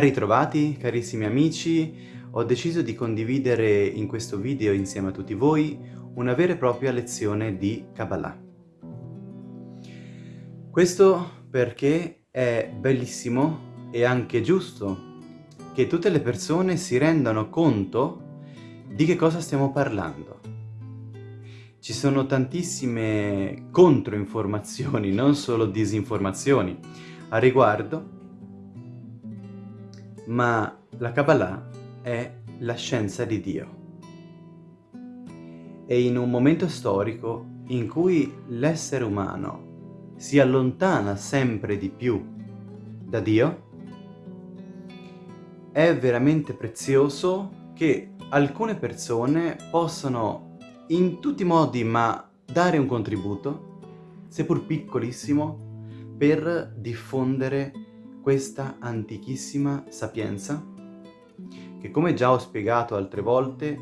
Ben ritrovati carissimi amici, ho deciso di condividere in questo video insieme a tutti voi una vera e propria lezione di Kabbalah. Questo perché è bellissimo e anche giusto che tutte le persone si rendano conto di che cosa stiamo parlando. Ci sono tantissime controinformazioni, non solo disinformazioni, a riguardo ma la Kabbalah è la scienza di Dio. E in un momento storico in cui l'essere umano si allontana sempre di più da Dio, è veramente prezioso che alcune persone possano in tutti i modi ma dare un contributo, seppur piccolissimo, per diffondere questa antichissima sapienza, che come già ho spiegato altre volte,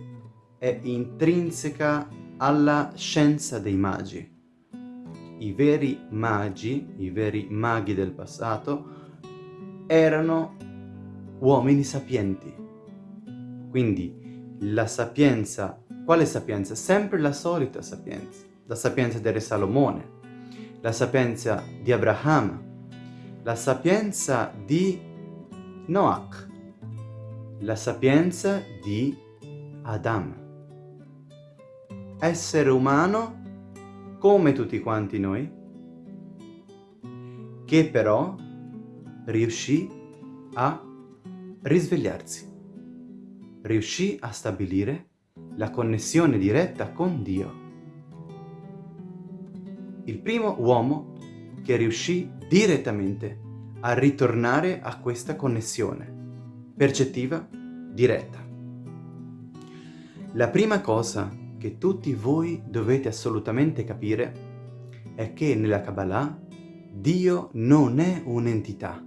è intrinseca alla scienza dei magi. I veri magi, i veri maghi del passato, erano uomini sapienti. Quindi la sapienza, quale sapienza? Sempre la solita sapienza, la sapienza del re Salomone, la sapienza di Abraham, la sapienza di Noach, la sapienza di Adam. Essere umano come tutti quanti noi, che però riuscì a risvegliarsi, riuscì a stabilire la connessione diretta con Dio. Il primo uomo che riuscì direttamente a ritornare a questa connessione percettiva diretta. La prima cosa che tutti voi dovete assolutamente capire è che nella Kabbalah Dio non è un'entità.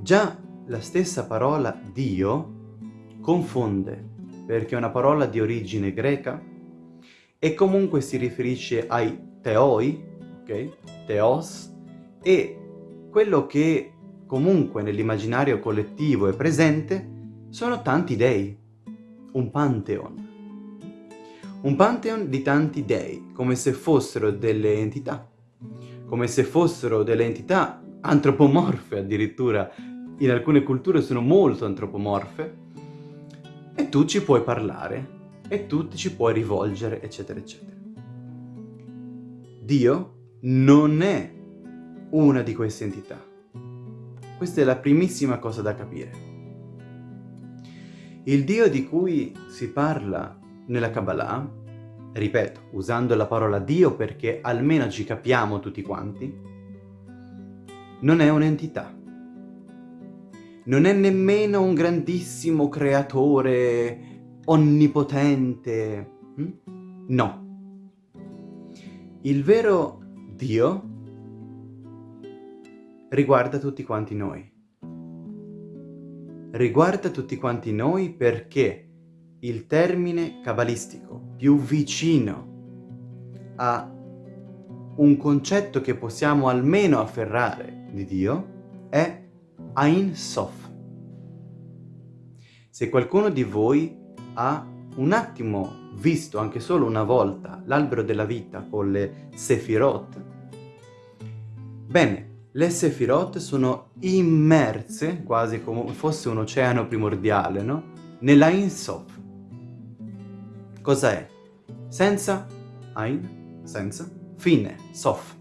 Già la stessa parola Dio confonde perché è una parola di origine greca e comunque si riferisce ai teoi, ok? Teos, e quello che comunque nell'immaginario collettivo è presente sono tanti dei, un pantheon. Un pantheon di tanti dei, come se fossero delle entità, come se fossero delle entità antropomorfe addirittura, in alcune culture sono molto antropomorfe, e tu ci puoi parlare, e tu ci puoi rivolgere, eccetera, eccetera. Dio non è una di queste entità. Questa è la primissima cosa da capire. Il Dio di cui si parla nella Kabbalah, ripeto, usando la parola Dio perché almeno ci capiamo tutti quanti, non è un'entità. Non è nemmeno un grandissimo creatore onnipotente. Hm? No. Il vero Dio riguarda tutti quanti noi. Riguarda tutti quanti noi perché il termine cabalistico più vicino a un concetto che possiamo almeno afferrare di Dio è Ein Sof. Se qualcuno di voi ha un attimo visto anche solo una volta l'albero della vita con le Sefirot, bene, le Sefirot sono immerse, quasi come fosse un oceano primordiale, no? Nella Ein Sof. Cosa è? Senza Ein, senza, fine, Sof.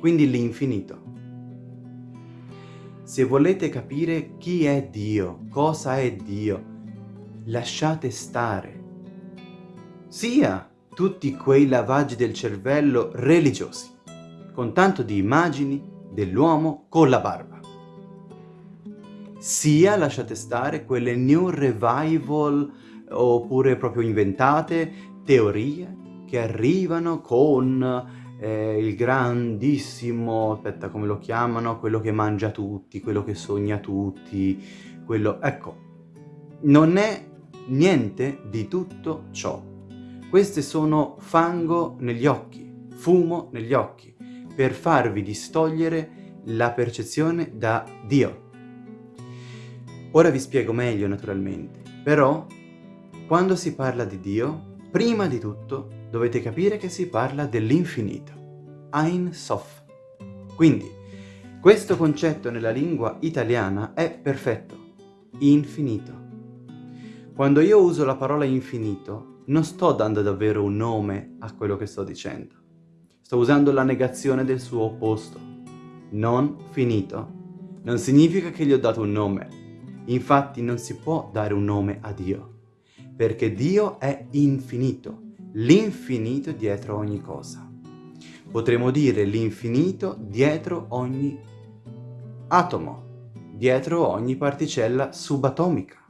Quindi l'infinito. Se volete capire chi è Dio, cosa è Dio, lasciate stare sia tutti quei lavaggi del cervello religiosi, con tanto di immagini dell'uomo con la barba, sia, lasciate stare, quelle new revival oppure proprio inventate teorie che arrivano con eh, il grandissimo, aspetta come lo chiamano, quello che mangia tutti, quello che sogna tutti, quello... Ecco, non è niente di tutto ciò. Queste sono fango negli occhi, fumo negli occhi, per farvi distogliere la percezione da Dio. Ora vi spiego meglio naturalmente, però quando si parla di Dio, prima di tutto dovete capire che si parla dell'infinito, Ein Sof. Quindi, questo concetto nella lingua italiana è perfetto, infinito. Quando io uso la parola infinito, non sto dando davvero un nome a quello che sto dicendo. Sto usando la negazione del suo opposto. Non finito non significa che gli ho dato un nome. Infatti non si può dare un nome a Dio, perché Dio è infinito, l'infinito dietro ogni cosa. Potremmo dire l'infinito dietro ogni atomo, dietro ogni particella subatomica,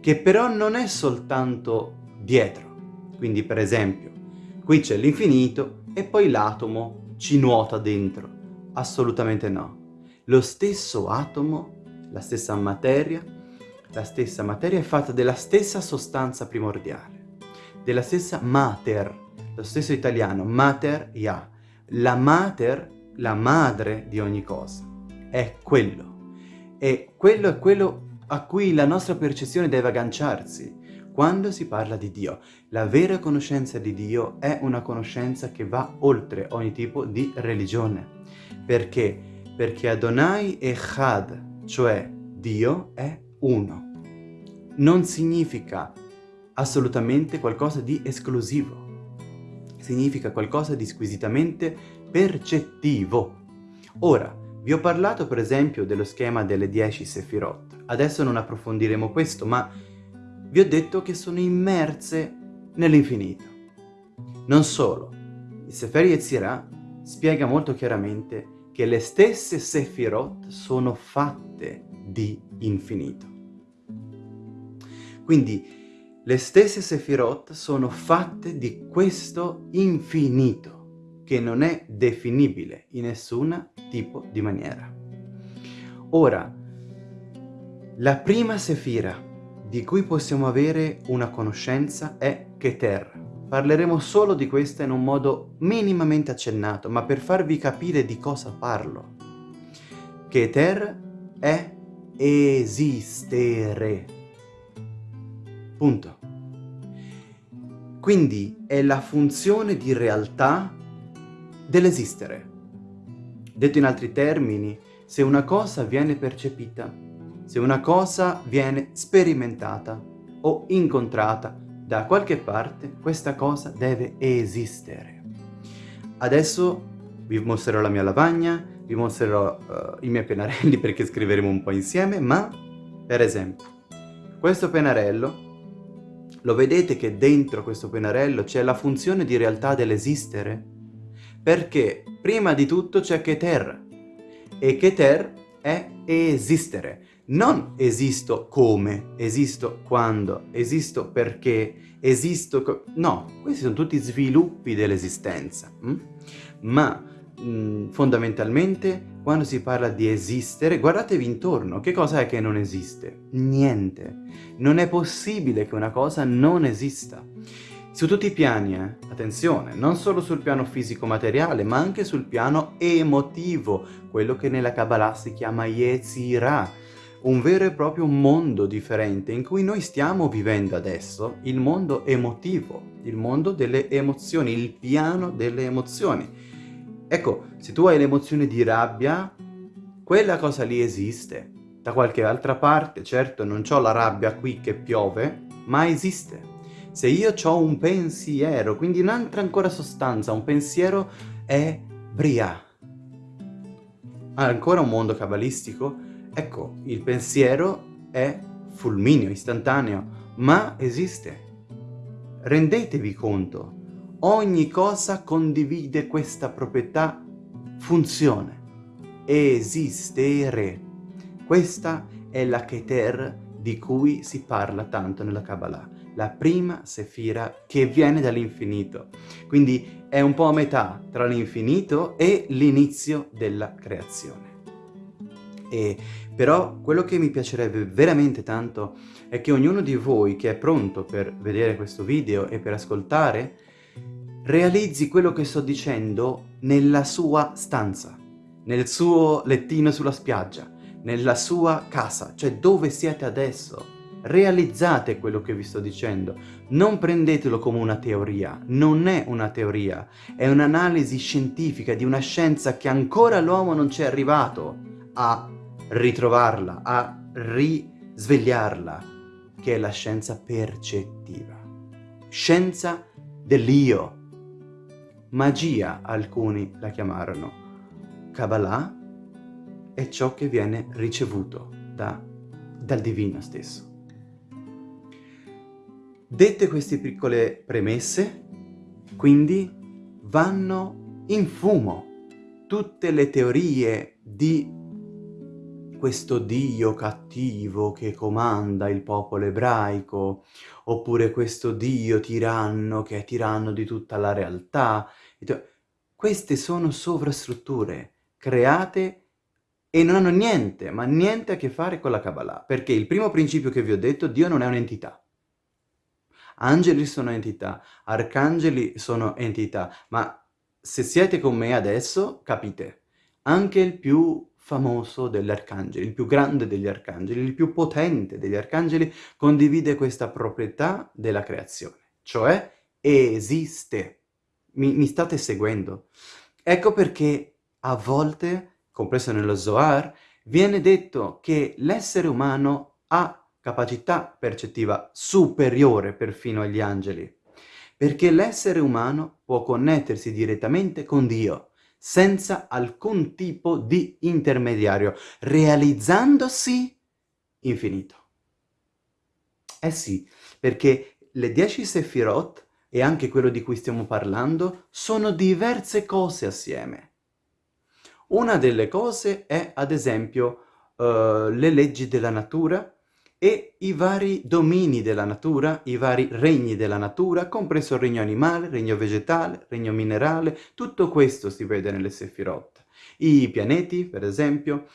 che però non è soltanto dietro. Quindi per esempio, qui c'è l'infinito e poi l'atomo ci nuota dentro. Assolutamente no. Lo stesso atomo, la stessa materia, la stessa materia è fatta della stessa sostanza primordiale, della stessa mater, lo stesso italiano, mater ya, la mater, la madre di ogni cosa, è quello. E quello è quello a cui la nostra percezione deve agganciarsi quando si parla di Dio. La vera conoscenza di Dio è una conoscenza che va oltre ogni tipo di religione. Perché? Perché Adonai Echad, cioè Dio, è uno. Non significa assolutamente qualcosa di esclusivo. Significa qualcosa di squisitamente percettivo. Ora, vi ho parlato per esempio dello schema delle 10 Sefirot. Adesso non approfondiremo questo, ma vi ho detto che sono immerse nell'infinito. Non solo, il Sefer Yetzirah spiega molto chiaramente che le stesse Sefirot sono fatte di infinito. Quindi le stesse Sefirot sono fatte di questo infinito che non è definibile in nessun tipo di maniera. Ora, la prima sefira di cui possiamo avere una conoscenza è Keter. Parleremo solo di questa in un modo minimamente accennato, ma per farvi capire di cosa parlo. Keter è esistere. Punto. Quindi è la funzione di realtà dell'esistere. Detto in altri termini, se una cosa viene percepita, se una cosa viene sperimentata o incontrata da qualche parte, questa cosa deve esistere. Adesso vi mostrerò la mia lavagna, vi mostrerò uh, i miei pennarelli perché scriveremo un po' insieme, ma per esempio, questo pennarello, lo vedete che dentro questo pennarello c'è la funzione di realtà dell'esistere? Perché prima di tutto c'è Keter e Keter è esistere. Non esisto come, esisto quando, esisto perché, esisto... no, questi sono tutti sviluppi dell'esistenza. Hm? Ma mh, mm, fondamentalmente quando si parla di esistere, guardatevi intorno, che cosa è che non esiste? Niente. Non è possibile che una cosa non esista. Su tutti i piani, eh? attenzione, non solo sul piano fisico-materiale, ma anche sul piano emotivo, quello che nella Kabbalah si chiama Yetzirah, un vero e proprio mondo differente in cui noi stiamo vivendo adesso, il mondo emotivo, il mondo delle emozioni, il piano delle emozioni. Ecco, se tu hai l'emozione di rabbia, quella cosa lì esiste. Da qualche altra parte, certo non ho la rabbia qui che piove, ma esiste. Se io ho un pensiero, quindi un'altra ancora sostanza, un pensiero è Bria. Ancora un mondo cabalistico? Ecco, il pensiero è fulmineo, istantaneo, ma esiste. Rendetevi conto, ogni cosa condivide questa proprietà funzione. Esistere. Questa è la Keter di cui si parla tanto nella Kabbalah la prima sefira che viene dall'infinito. Quindi è un po' a metà tra l'infinito e l'inizio della creazione. E però quello che mi piacerebbe veramente tanto è che ognuno di voi che è pronto per vedere questo video e per ascoltare realizzi quello che sto dicendo nella sua stanza, nel suo lettino sulla spiaggia, nella sua casa, cioè dove siete adesso. Realizzate quello che vi sto dicendo, non prendetelo come una teoria, non è una teoria, è un'analisi scientifica di una scienza che ancora l'uomo non c'è arrivato a ritrovarla, a risvegliarla, che è la scienza percettiva. Scienza dell'io. Magia alcuni la chiamarono. Kabbalah è ciò che viene ricevuto da, dal divino stesso. Dette queste piccole premesse, quindi vanno in fumo tutte le teorie di questo Dio cattivo che comanda il popolo ebraico, oppure questo Dio tiranno che è tiranno di tutta la realtà. Queste sono sovrastrutture create e non hanno niente, ma niente a che fare con la Kabbalah, perché il primo principio che vi ho detto, Dio non è un'entità. Angeli sono entità, arcangeli sono entità, ma se siete con me adesso, capite, anche il più famoso degli arcangeli, il più grande degli arcangeli, il più potente degli arcangeli, condivide questa proprietà della creazione, cioè esiste. Mi, mi state seguendo? Ecco perché a volte, compreso nello Zohar, viene detto che l'essere umano ha capacità percettiva superiore perfino agli angeli, perché l'essere umano può connettersi direttamente con Dio, senza alcun tipo di intermediario, realizzandosi infinito. Eh sì, perché le dieci Sefirot e anche quello di cui stiamo parlando sono diverse cose assieme. Una delle cose è, ad esempio, uh, le leggi della natura, e i vari domini della natura, i vari regni della natura, compreso il regno animale, regno vegetale, regno minerale, tutto questo si vede nelle Sefirot. I pianeti, per esempio,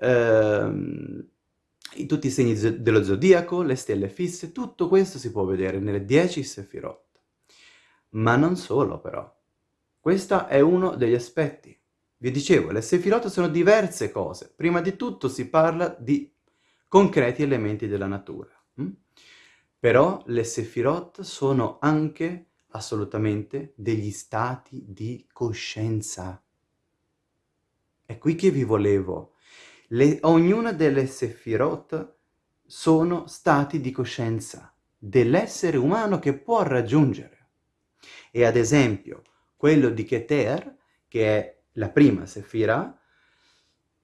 ehm, tutti i segni dello zodiaco, le stelle fisse, tutto questo si può vedere nelle 10 Sefirot. Ma non solo però. Questo è uno degli aspetti. Vi dicevo, le Sefirot sono diverse cose. Prima di tutto si parla di concreti elementi della natura. Hm? Però le Sefirot sono anche assolutamente degli stati di coscienza. È qui che vi volevo. Le, ognuna delle Sefirot sono stati di coscienza dell'essere umano che può raggiungere. E ad esempio, quello di Keter, che è la prima Sefira,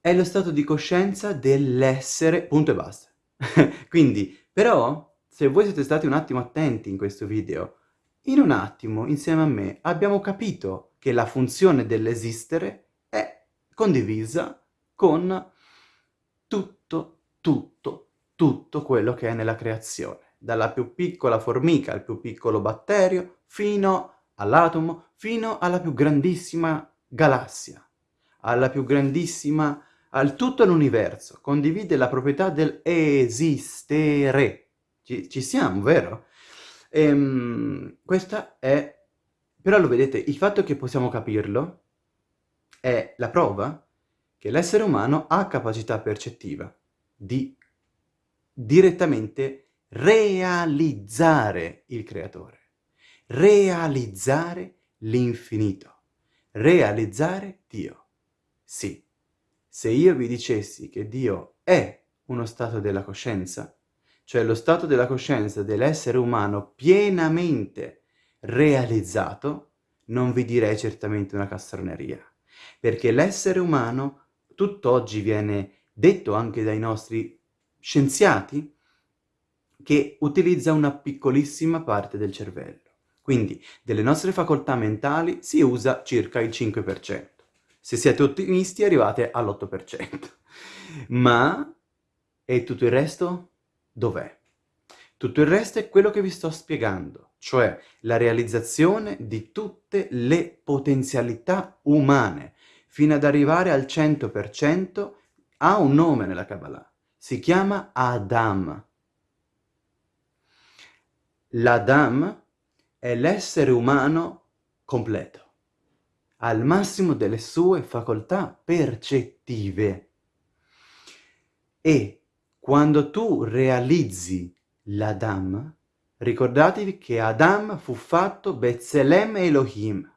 è lo stato di coscienza dell'essere, punto e basta. Quindi, però, se voi siete stati un attimo attenti in questo video, in un attimo, insieme a me, abbiamo capito che la funzione dell'esistere è condivisa con tutto, tutto, tutto quello che è nella creazione. Dalla più piccola formica al più piccolo batterio, fino all'atomo, fino alla più grandissima galassia, alla più grandissima al tutto l'universo, condivide la proprietà dell'esistere. Ci, ci, siamo, vero? Ehm, questa è... Però lo vedete, il fatto che possiamo capirlo è la prova che l'essere umano ha capacità percettiva di direttamente realizzare il creatore, realizzare l'infinito, realizzare Dio. Sì, se io vi dicessi che Dio è uno stato della coscienza, cioè lo stato della coscienza dell'essere umano pienamente realizzato, non vi direi certamente una castroneria, perché l'essere umano tutt'oggi viene detto anche dai nostri scienziati che utilizza una piccolissima parte del cervello. Quindi delle nostre facoltà mentali si usa circa il 5%. Se siete ottimisti arrivate all'8%. Ma... E tutto il resto? Dov'è? Tutto il resto è quello che vi sto spiegando, cioè la realizzazione di tutte le potenzialità umane, fino ad arrivare al 100%, ha un nome nella Kabbalah. Si chiama Adam. L'Adam è l'essere umano completo al massimo delle sue facoltà percettive. E quando tu realizzi l'Adam, ricordatevi che Adam fu fatto Betzelem Elohim,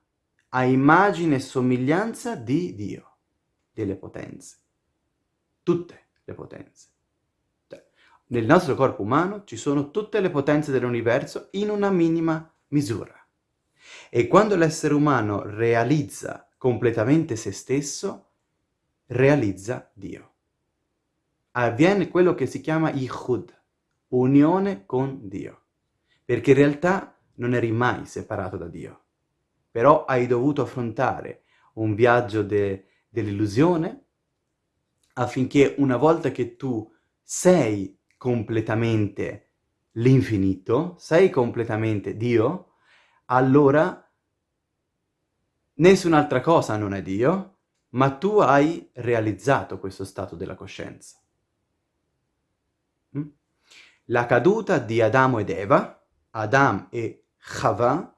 a immagine e somiglianza di Dio, delle potenze. Tutte le potenze. Cioè, nel nostro corpo umano ci sono tutte le potenze dell'universo in una minima misura. E quando l'essere umano realizza completamente se stesso, realizza Dio. Avviene quello che si chiama Yichud, unione con Dio. Perché in realtà non eri mai separato da Dio. Però hai dovuto affrontare un viaggio de dell'illusione affinché una volta che tu sei completamente l'infinito, sei completamente Dio, allora nessun'altra cosa non è Dio, ma tu hai realizzato questo stato della coscienza. Mm? La caduta di Adamo ed Eva, Adam e Chava,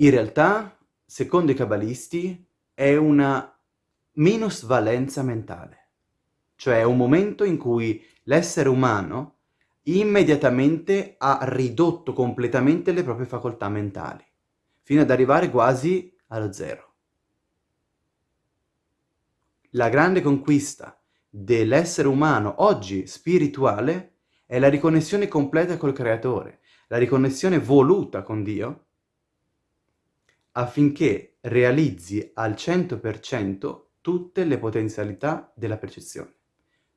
in realtà, secondo i cabalisti, è una minusvalenza mentale. Cioè è un momento in cui l'essere umano immediatamente ha ridotto completamente le proprie facoltà mentali, fino ad arrivare quasi allo zero. La grande conquista dell'essere umano oggi spirituale è la riconnessione completa col Creatore, la riconnessione voluta con Dio, affinché realizzi al 100% tutte le potenzialità della percezione,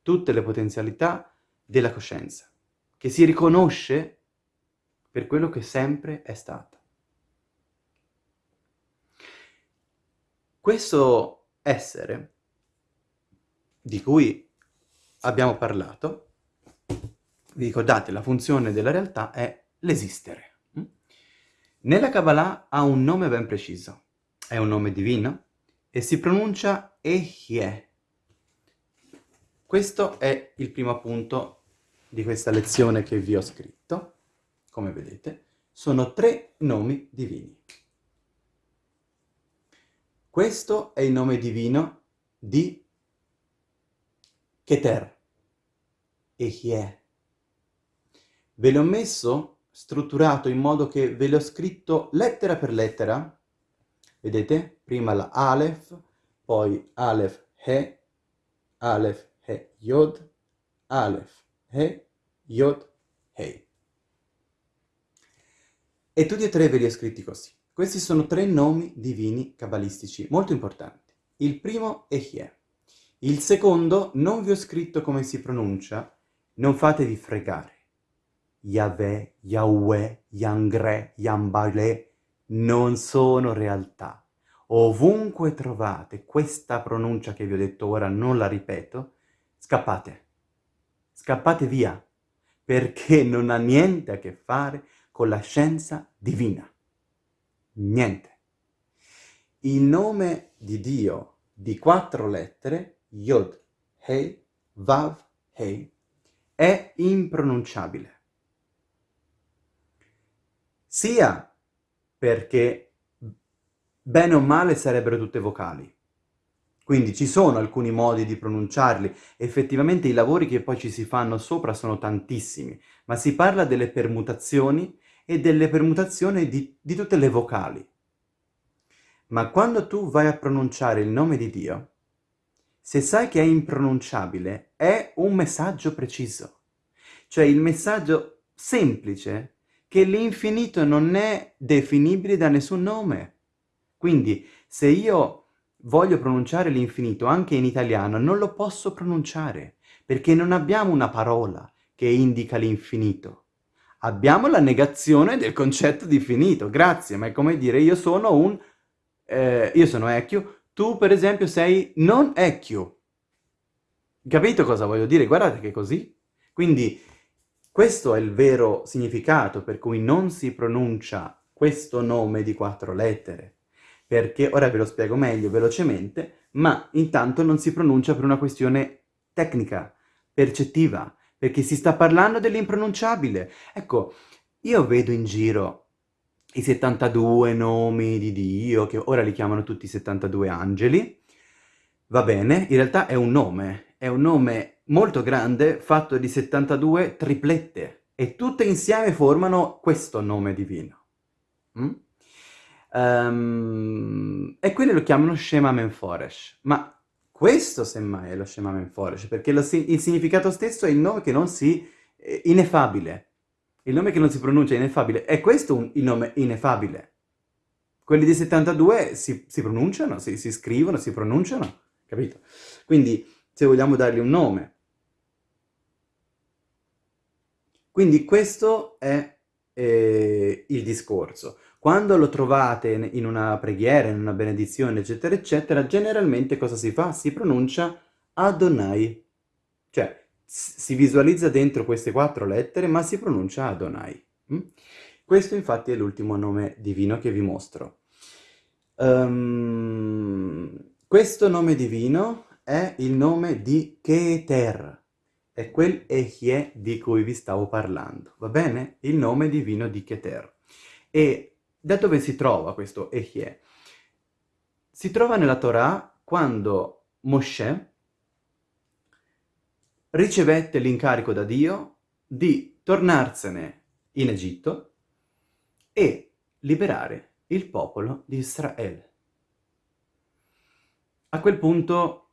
tutte le potenzialità della coscienza che si riconosce per quello che sempre è stata. Questo essere di cui abbiamo parlato, vi ricordate, la funzione della realtà è l'esistere. Nella Kabbalah ha un nome ben preciso, è un nome divino e si pronuncia Ehye. Questo è il primo punto di questa lezione che vi ho scritto, come vedete, sono tre nomi divini. Questo è il nome divino di Keter, Ehie. Ve l'ho messo strutturato in modo che ve l'ho scritto lettera per lettera, vedete? Prima la Aleph, poi Aleph He, Aleph He Yod, Aleph He, Yod, Hei. E tutti e tre ve li ho scritti così. Questi sono tre nomi divini cabalistici molto importanti. Il primo è Hie. Il secondo non vi ho scritto come si pronuncia, non fatevi fregare. Yahweh, Yahweh, Yangre, Yambale non sono realtà. Ovunque trovate questa pronuncia che vi ho detto ora, non la ripeto, scappate scappate via, perché non ha niente a che fare con la scienza divina. Niente. Il nome di Dio di quattro lettere, Yod, Hei, Vav, Hei, è impronunciabile. Sia perché bene o male sarebbero tutte vocali, quindi ci sono alcuni modi di pronunciarli, effettivamente i lavori che poi ci si fanno sopra sono tantissimi, ma si parla delle permutazioni e delle permutazioni di, di tutte le vocali. Ma quando tu vai a pronunciare il nome di Dio, se sai che è impronunciabile, è un messaggio preciso. Cioè il messaggio semplice che l'infinito non è definibile da nessun nome. Quindi se io voglio pronunciare l'infinito anche in italiano, non lo posso pronunciare, perché non abbiamo una parola che indica l'infinito. Abbiamo la negazione del concetto di finito, grazie, ma è come dire io sono un... Eh, io sono Ecchio, tu per esempio sei non Ecchio. Capito cosa voglio dire? Guardate che è così. Quindi questo è il vero significato per cui non si pronuncia questo nome di quattro lettere perché, ora ve lo spiego meglio, velocemente, ma intanto non si pronuncia per una questione tecnica, percettiva, perché si sta parlando dell'impronunciabile. Ecco, io vedo in giro i 72 nomi di Dio, che ora li chiamano tutti 72 angeli, va bene, in realtà è un nome, è un nome molto grande fatto di 72 triplette e tutte insieme formano questo nome divino. Mm? Um, e quelli lo chiamano Shema Menforesh, ma questo semmai è lo Shema Menforesh, perché lo, il significato stesso è il nome che non si... Eh, ineffabile. Il nome che non si pronuncia ineffabile. È questo un, il nome ineffabile. Quelli di 72 si, si pronunciano, si, si scrivono, si pronunciano, capito? Quindi, se vogliamo dargli un nome. Quindi questo è eh, il discorso. Quando lo trovate in una preghiera, in una benedizione, eccetera, eccetera, generalmente cosa si fa? Si pronuncia Adonai. Cioè, si visualizza dentro queste quattro lettere, ma si pronuncia Adonai. Mm? Questo infatti è l'ultimo nome divino che vi mostro. Um, questo nome divino è il nome di Keter, è quel Ehie di cui vi stavo parlando, va bene? Il nome divino di Keter. E da dove si trova questo Ehie? Si trova nella Torah quando Moshe ricevette l'incarico da Dio di tornarsene in Egitto e liberare il popolo di Israele. A quel punto,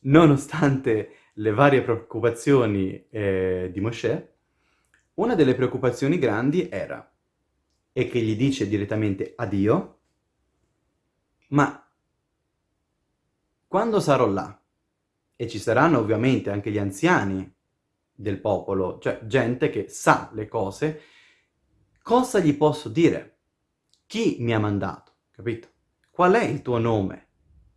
nonostante le varie preoccupazioni eh, di Moshe, una delle preoccupazioni grandi era e che gli dice direttamente a Dio, ma quando sarò là, e ci saranno ovviamente anche gli anziani del popolo, cioè gente che sa le cose, cosa gli posso dire? Chi mi ha mandato, capito? Qual è il tuo nome?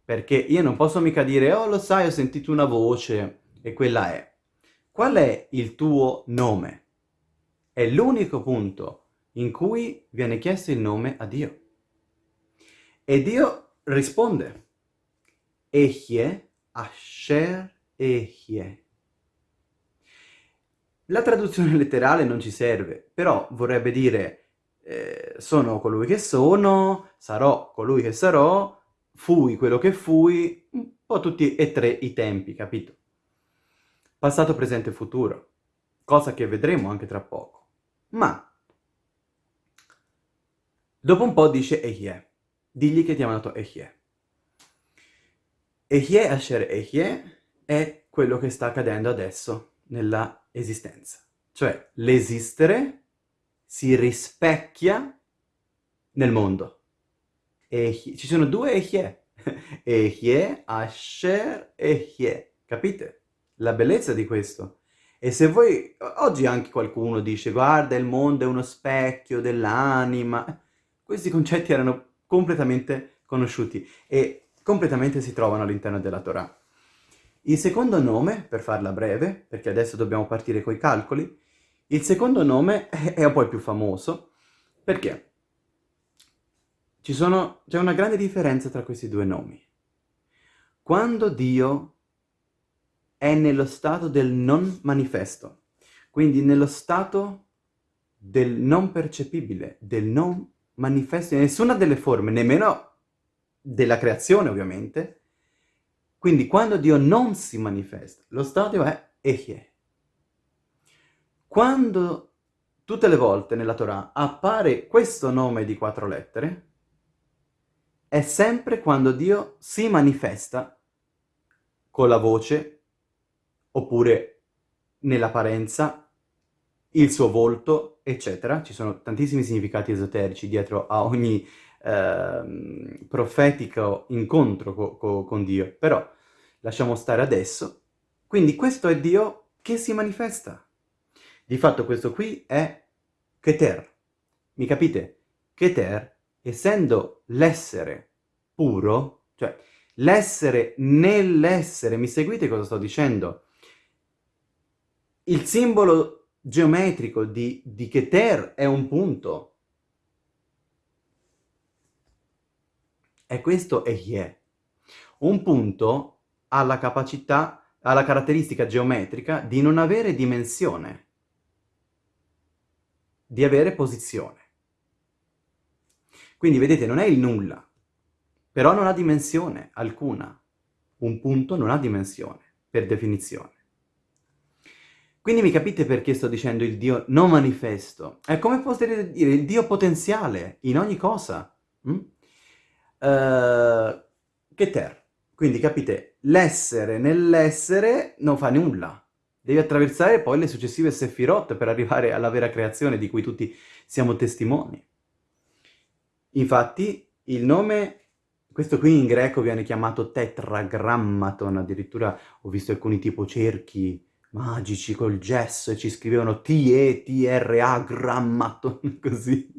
Perché io non posso mica dire, oh lo sai, ho sentito una voce e quella è. Qual è il tuo nome? È l'unico punto in cui viene chiesto il nome a Dio. E Dio risponde, Ehie Asher Ehie. La traduzione letterale non ci serve, però vorrebbe dire eh, sono colui che sono, sarò colui che sarò, fui quello che fui, un po' tutti e tre i tempi, capito? Passato, presente e futuro, cosa che vedremo anche tra poco. Ma Dopo un po' dice Ehie. Digli che ti ha mandato Ehie. Ehie Asher Ehie è quello che sta accadendo adesso nella esistenza. Cioè, l'esistere si rispecchia nel mondo. Ehie. Ci sono due Ehie. Ehie, Asher, Ehie. Capite? La bellezza di questo. E se voi... Oggi anche qualcuno dice, guarda, il mondo è uno specchio dell'anima questi concetti erano completamente conosciuti e completamente si trovano all'interno della Torah. Il secondo nome, per farla breve, perché adesso dobbiamo partire coi calcoli, il secondo nome è un po' il più famoso, perché c'è una grande differenza tra questi due nomi. Quando Dio è nello stato del non manifesto, quindi nello stato del non percepibile, del non manifesto in nessuna delle forme, nemmeno della creazione ovviamente. Quindi quando Dio non si manifesta, lo stadio è Ehye. Quando tutte le volte nella Torah appare questo nome di quattro lettere, è sempre quando Dio si manifesta con la voce, oppure nell'apparenza, il suo volto, eccetera. Ci sono tantissimi significati esoterici dietro a ogni eh, profetico incontro co co con Dio, però lasciamo stare adesso. Quindi questo è Dio che si manifesta. Di fatto questo qui è Keter. Mi capite? Keter, essendo l'essere puro, cioè l'essere nell'essere, mi seguite cosa sto dicendo? Il simbolo geometrico di, di Keter è un punto. E questo è Yeh. Un punto ha la capacità, ha la caratteristica geometrica di non avere dimensione, di avere posizione. Quindi vedete, non è il nulla, però non ha dimensione alcuna. Un punto non ha dimensione, per definizione. Quindi mi capite perché sto dicendo il Dio non manifesto? È come potrete dire il Dio potenziale in ogni cosa. Mm? Uh, Keter. Quindi capite, l'essere nell'essere non fa nulla. Devi attraversare poi le successive Sefirot per arrivare alla vera creazione di cui tutti siamo testimoni. Infatti il nome, questo qui in greco viene chiamato tetragrammaton, addirittura ho visto alcuni tipo cerchi magici col gesso e ci scrivevano T-E-T-R-A grammaton, così.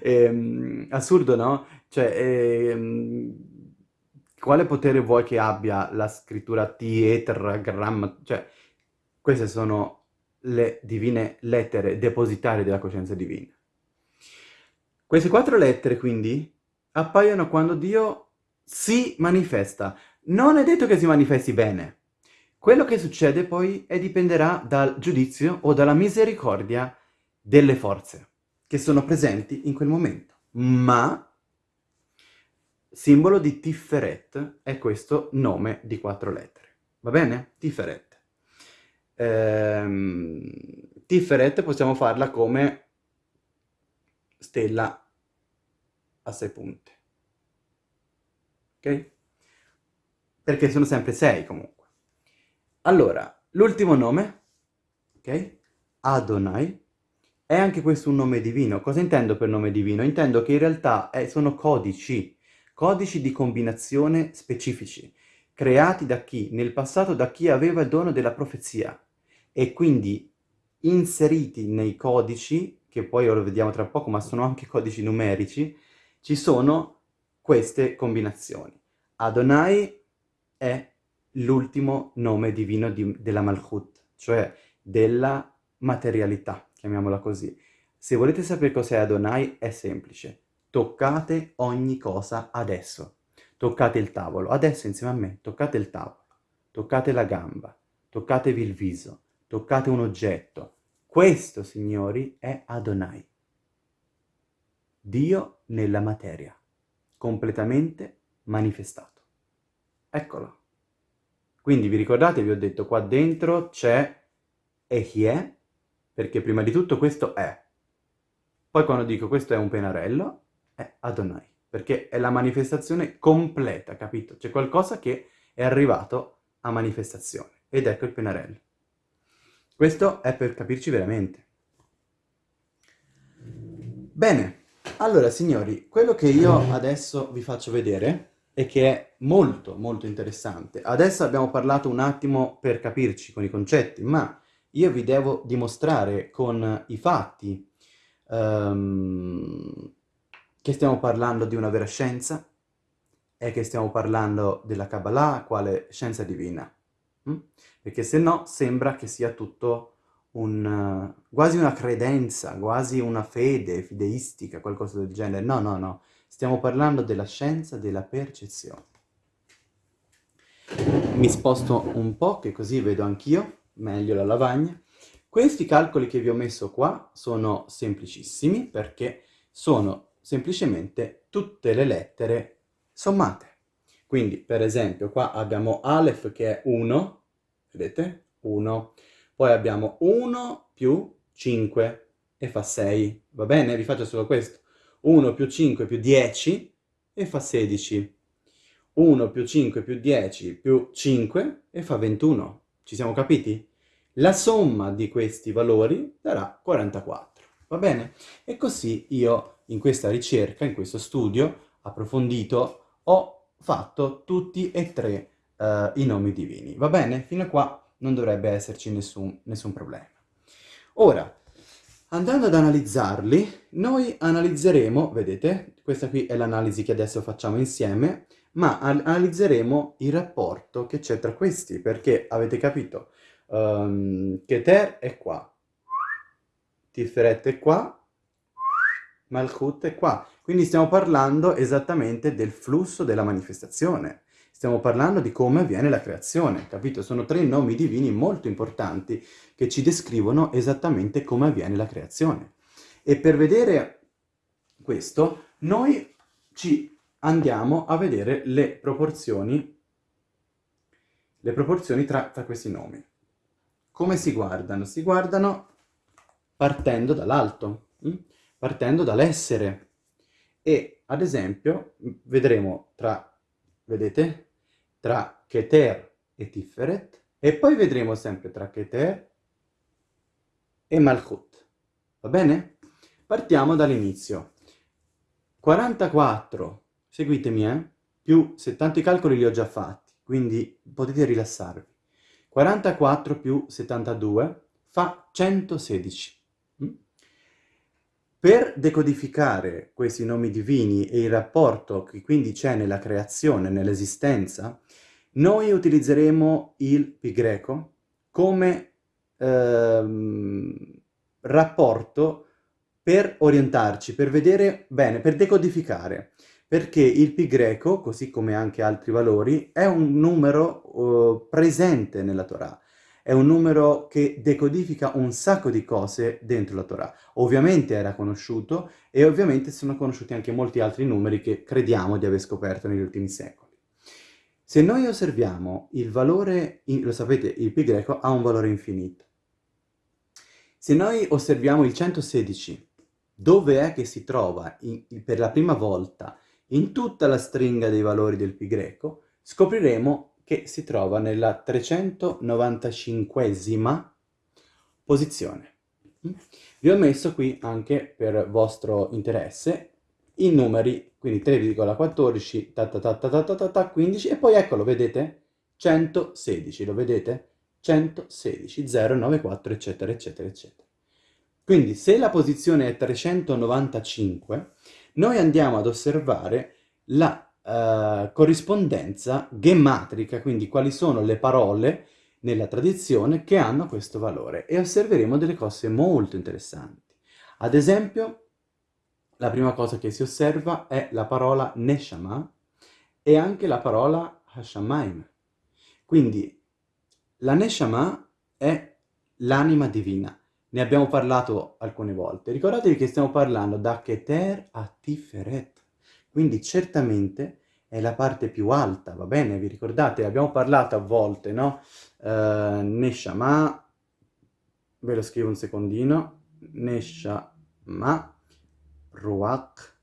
Ehm, assurdo, no? Cioè, ehm, quale potere vuoi che abbia la scrittura T-E-T-R-Grammaton? Cioè, queste sono le divine lettere depositarie della coscienza divina. Queste quattro lettere, quindi, appaiono quando Dio si manifesta. Non è detto che si manifesti bene. Quello che succede poi è dipenderà dal giudizio o dalla misericordia delle forze che sono presenti in quel momento. Ma simbolo di Tiferet è questo nome di quattro lettere. Va bene? Tiferet. Ehm, Tiferet possiamo farla come stella a sei punte. Ok? Perché sono sempre sei comunque. Allora, l'ultimo nome, ok? Adonai, è anche questo un nome divino. Cosa intendo per nome divino? Intendo che in realtà è, sono codici, codici di combinazione specifici, creati da chi? Nel passato da chi aveva il dono della profezia e quindi inseriti nei codici che poi lo vediamo tra poco, ma sono anche codici numerici, ci sono queste combinazioni. Adonai è l'ultimo nome divino di, della Malchut, cioè della materialità, chiamiamola così. Se volete sapere cos'è Adonai, è semplice. Toccate ogni cosa adesso. Toccate il tavolo, adesso insieme a me, toccate il tavolo, toccate la gamba, toccatevi il viso, toccate un oggetto, questo, signori, è Adonai. Dio nella materia, completamente manifestato. Eccolo. Quindi vi ricordate, vi ho detto, qua dentro c'è Ehie, perché prima di tutto questo è. Poi quando dico questo è un pennarello, è Adonai, perché è la manifestazione completa, capito? C'è qualcosa che è arrivato a manifestazione, ed ecco il pennarello. Questo è per capirci veramente. Bene, allora signori, quello che io adesso vi faccio vedere e che è molto molto interessante. Adesso abbiamo parlato un attimo per capirci con i concetti, ma io vi devo dimostrare con i fatti um, che stiamo parlando di una vera scienza e che stiamo parlando della Kabbalah quale scienza divina. Mm? Perché se no sembra che sia tutto un, quasi una credenza, quasi una fede fideistica, qualcosa del genere. No, no, no. Stiamo parlando della scienza della percezione. Mi sposto un po', che così vedo anch'io meglio la lavagna. Questi calcoli che vi ho messo qua sono semplicissimi perché sono semplicemente tutte le lettere sommate. Quindi, per esempio, qua abbiamo Aleph che è 1, vedete? 1. Poi abbiamo 1 più 5 e fa 6. Va bene? Vi faccio solo questo. 1 più 5 più 10 e fa 16. 1 più 5 più 10 più 5 e fa 21. Ci siamo capiti? La somma di questi valori darà 44. Va bene? E così io in questa ricerca, in questo studio approfondito, ho fatto tutti e tre uh, i nomi divini. Va bene? Fino a qua non dovrebbe esserci nessun, nessun problema. Ora, andando ad analizzarli, noi analizzeremo, vedete, questa qui è l'analisi che adesso facciamo insieme, ma analizzeremo il rapporto che c'è tra questi, perché avete capito, um, Keter è qua, Tiferet è qua, Malchut è qua. Quindi stiamo parlando esattamente del flusso della manifestazione. Stiamo parlando di come avviene la creazione, capito? Sono tre nomi divini molto importanti che ci descrivono esattamente come avviene la creazione. E per vedere questo noi ci andiamo a vedere le proporzioni, le proporzioni tra, tra questi nomi. Come si guardano? Si guardano partendo dall'alto, hm? partendo dall'essere. E, ad esempio, vedremo tra, vedete, tra Keter e Tiferet, e poi vedremo sempre tra Keter e Malchut. Va bene? Partiamo dall'inizio. 44, seguitemi, eh? Più 70 i calcoli li ho già fatti, quindi potete rilassarvi. 44 più 72 fa 116. Mm? Per decodificare questi nomi divini e il rapporto che quindi c'è nella creazione, nell'esistenza, noi utilizzeremo il pi greco come ehm, rapporto per orientarci, per vedere bene, per decodificare, perché il pi greco, così come anche altri valori, è un numero uh, presente nella Torah, è un numero che decodifica un sacco di cose dentro la Torah. Ovviamente era conosciuto e ovviamente sono conosciuti anche molti altri numeri che crediamo di aver scoperto negli ultimi secoli. Se noi osserviamo il valore, lo sapete, il pi greco ha un valore infinito. Se noi osserviamo il 116 dove è che si trova in, per la prima volta in tutta la stringa dei valori del pi greco, scopriremo che si trova nella 395esima posizione. Vi ho messo qui anche per vostro interesse i numeri, quindi 3,14, ta ta ta ta ta ta ta 15 e poi eccolo, vedete? 116, lo vedete? 116, 094, eccetera, eccetera, eccetera. Quindi se la posizione è 395, noi andiamo ad osservare la uh, corrispondenza gemmatrica, quindi quali sono le parole nella tradizione che hanno questo valore e osserveremo delle cose molto interessanti. Ad esempio, la prima cosa che si osserva è la parola Neshama e anche la parola Hashamaim. Quindi la Neshama è l'anima divina. Ne abbiamo parlato alcune volte. Ricordatevi che stiamo parlando da Keter a Tiferet. Quindi certamente è la parte più alta, va bene? Vi ricordate? Abbiamo parlato a volte, no? Uh, Neshama, ve lo scrivo un secondino. Neshama, Ruach,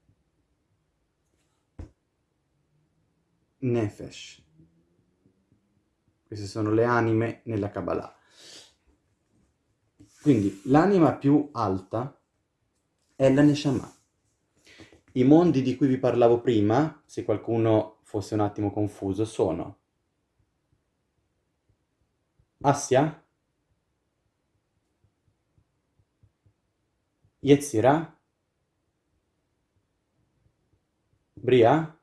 Nefesh. Queste sono le anime nella Kabbalah. Quindi l'anima più alta è la Neshama. I mondi di cui vi parlavo prima, se qualcuno fosse un attimo confuso, sono Assia, Yetzirah, Bria,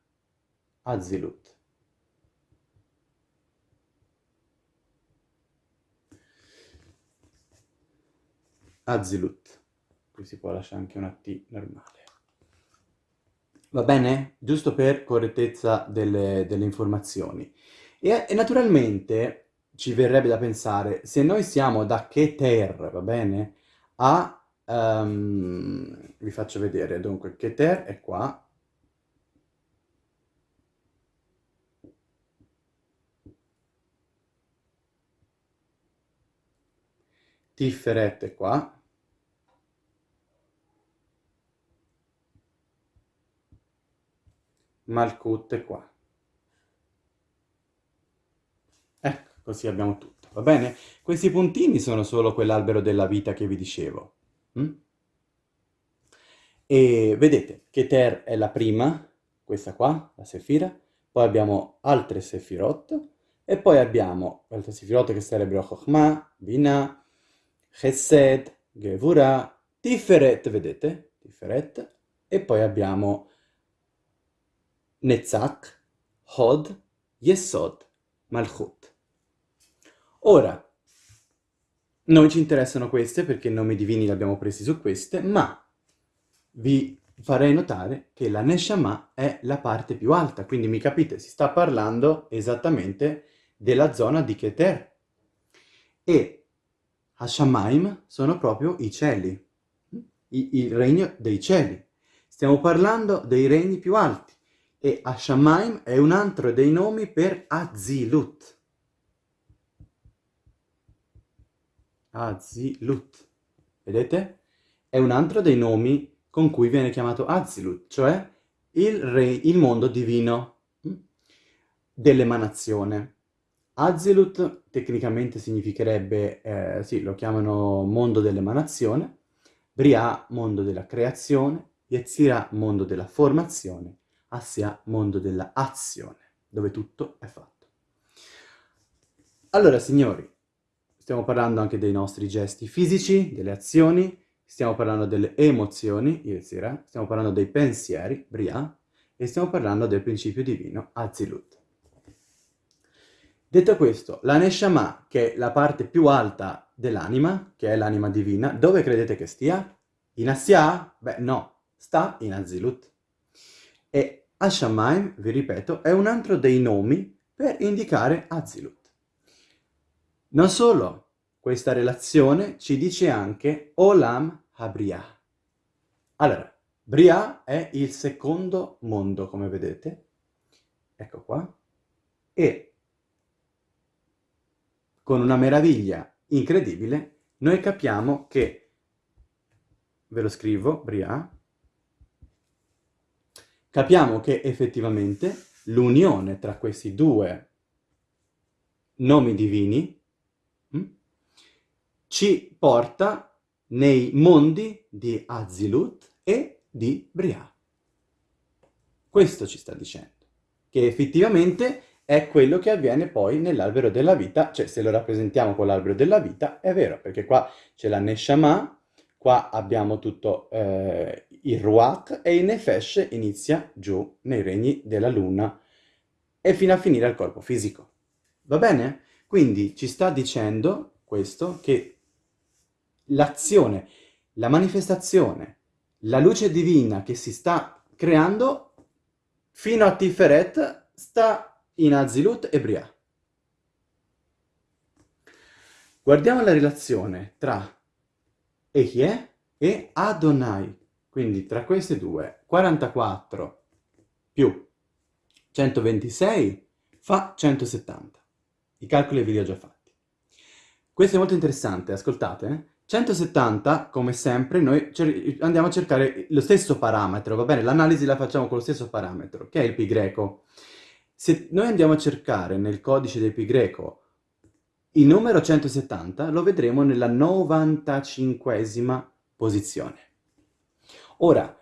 Azilut. Azilut. Qui si può lasciare anche una T normale. Va bene? Giusto per correttezza delle, delle informazioni. E, e, naturalmente ci verrebbe da pensare, se noi siamo da Keter, va bene? A... Um, vi faccio vedere, dunque Keter è qua. Tiferet è qua. Malkut qua. Ecco, così abbiamo tutto, va bene? Questi puntini sono solo quell'albero della vita che vi dicevo. Mm? E vedete, Keter è la prima, questa qua, la Sefira, poi abbiamo altre Sefirot, e poi abbiamo altre Sefirot che sarebbero Chokhmah, Binah, Chesed, Gevura, Tiferet, vedete? Tiferet, e poi abbiamo Netzach, Hod, Yesod, Malchut. Ora, noi ci interessano queste perché i nomi divini li abbiamo presi su queste, ma vi farei notare che la Neshama è la parte più alta, quindi mi capite, si sta parlando esattamente della zona di Keter. E Hashamaim sono proprio i cieli, il regno dei cieli. Stiamo parlando dei regni più alti. E Ashamaim è un altro dei nomi per Azilut. Azilut. Vedete? È un altro dei nomi con cui viene chiamato Azilut, cioè il, re, il mondo divino hm, dell'emanazione. Azilut tecnicamente significherebbe, eh, sì, lo chiamano mondo dell'emanazione, Bria, mondo della creazione, Yetzira, mondo della formazione, Assia, mondo della azione, dove tutto è fatto. Allora, signori, stiamo parlando anche dei nostri gesti fisici, delle azioni, stiamo parlando delle emozioni, Yetzira, stiamo parlando dei pensieri, Bria, e stiamo parlando del principio divino, Azilut. Detto questo, la Neshama, che è la parte più alta dell'anima, che è l'anima divina, dove credete che stia? In Assia? Beh, no, sta in Azilut. E Ashamaim, vi ripeto, è un altro dei nomi per indicare Azilut. Non solo, questa relazione ci dice anche Olam Habriah. Allora, Bria è il secondo mondo, come vedete. Ecco qua. E con una meraviglia incredibile, noi capiamo che, ve lo scrivo, Bria, capiamo che effettivamente l'unione tra questi due nomi divini mh, hm, ci porta nei mondi di Azilut e di Bria. Questo ci sta dicendo, che effettivamente è quello che avviene poi nell'albero della vita, cioè se lo rappresentiamo con l'albero della vita è vero, perché qua c'è la Neshama, qua abbiamo tutto eh, il Ruach e il Nefesh inizia giù nei regni della luna e fino a finire al corpo fisico. Va bene? Quindi ci sta dicendo questo che l'azione, la manifestazione, la luce divina che si sta creando fino a Tiferet sta in Azilut e Bria. Guardiamo la relazione tra Ehie e Adonai, quindi tra queste due, 44 più 126 fa 170. I calcoli ve li ho già fatti. Questo è molto interessante, ascoltate. Eh? 170, come sempre, noi andiamo a cercare lo stesso parametro, va bene? L'analisi la facciamo con lo stesso parametro, che è il pi greco. Se noi andiamo a cercare nel codice del pi greco il numero 170, lo vedremo nella 95esima posizione. Ora,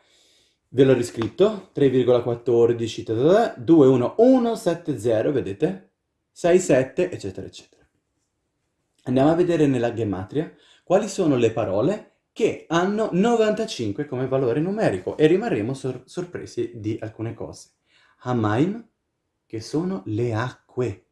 ve l'ho riscritto, 3,14, 21170, vedete? 67, eccetera, eccetera. Andiamo a vedere nella gematria quali sono le parole che hanno 95 come valore numerico e rimarremo sor sorpresi di alcune cose. Hamaim, che sono le acque.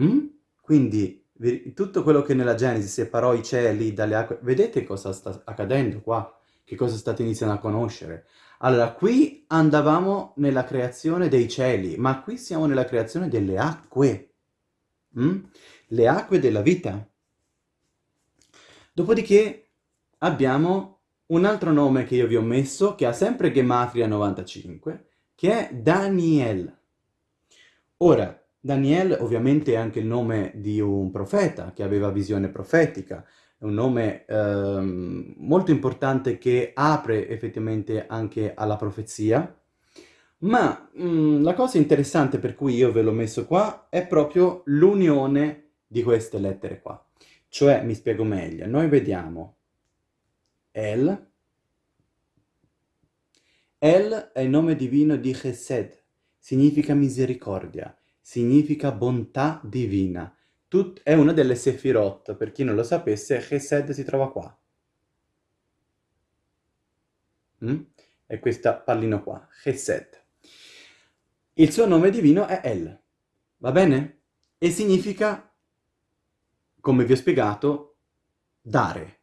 Mm? Quindi tutto quello che nella Genesi separò i cieli dalle acque, vedete cosa sta accadendo qua? Che cosa state iniziando a conoscere? Allora, qui andavamo nella creazione dei cieli, ma qui siamo nella creazione delle acque. Mm? Le acque della vita. Dopodiché abbiamo un altro nome che io vi ho messo, che ha sempre Gematria 95, che è Daniel. Ora, Daniel ovviamente è anche il nome di un profeta che aveva visione profetica, è un nome ehm, molto importante che apre effettivamente anche alla profezia, ma mh, mm, la cosa interessante per cui io ve l'ho messo qua è proprio l'unione di queste lettere qua. Cioè, mi spiego meglio, noi vediamo El, El è il nome divino di Chesed, significa misericordia, significa bontà divina. Tut è una delle Sefirot, per chi non lo sapesse, Chesed si trova qua. Mm? È questo pallino qua, Chesed. Il suo nome divino è El, va bene? E significa, come vi ho spiegato, dare,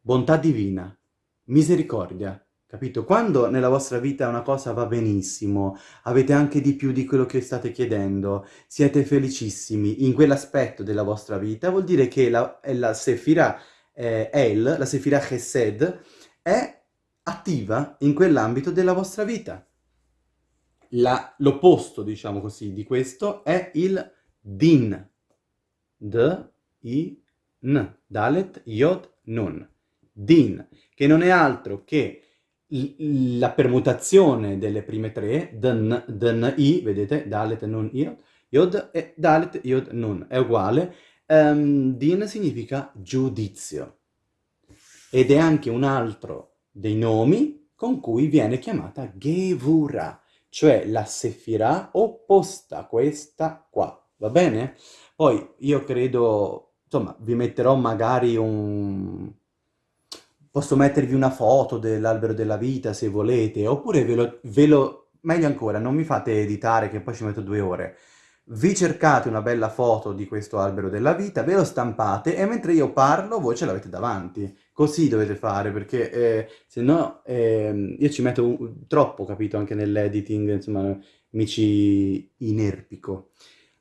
bontà divina, misericordia, Capito? Quando nella vostra vita una cosa va benissimo, avete anche di più di quello che state chiedendo, siete felicissimi in quell'aspetto della vostra vita, vuol dire che la, la Sefira eh, El, la Sefira Chesed, è attiva in quell'ambito della vostra vita. L'opposto, diciamo così, di questo è il din. D, I, N. Dalet, Yod, Nun. Din, che non è altro che la permutazione delle prime tre, dn, dn, i, vedete, dalet, nun, iod, yod, e dalet, yod, nun, è uguale. Um, din significa giudizio ed è anche un altro dei nomi con cui viene chiamata Gevura, cioè la sefirah opposta a questa qua, va bene? Poi io credo, insomma, vi metterò magari un... Posso mettervi una foto dell'albero della vita se volete, oppure ve lo, ve lo... Meglio ancora, non mi fate editare che poi ci metto due ore vi cercate una bella foto di questo albero della vita, ve lo stampate e mentre io parlo voi ce l'avete davanti. Così dovete fare, perché eh, se no eh, io ci metto un, troppo, capito, anche nell'editing, insomma, mi ci inerpico.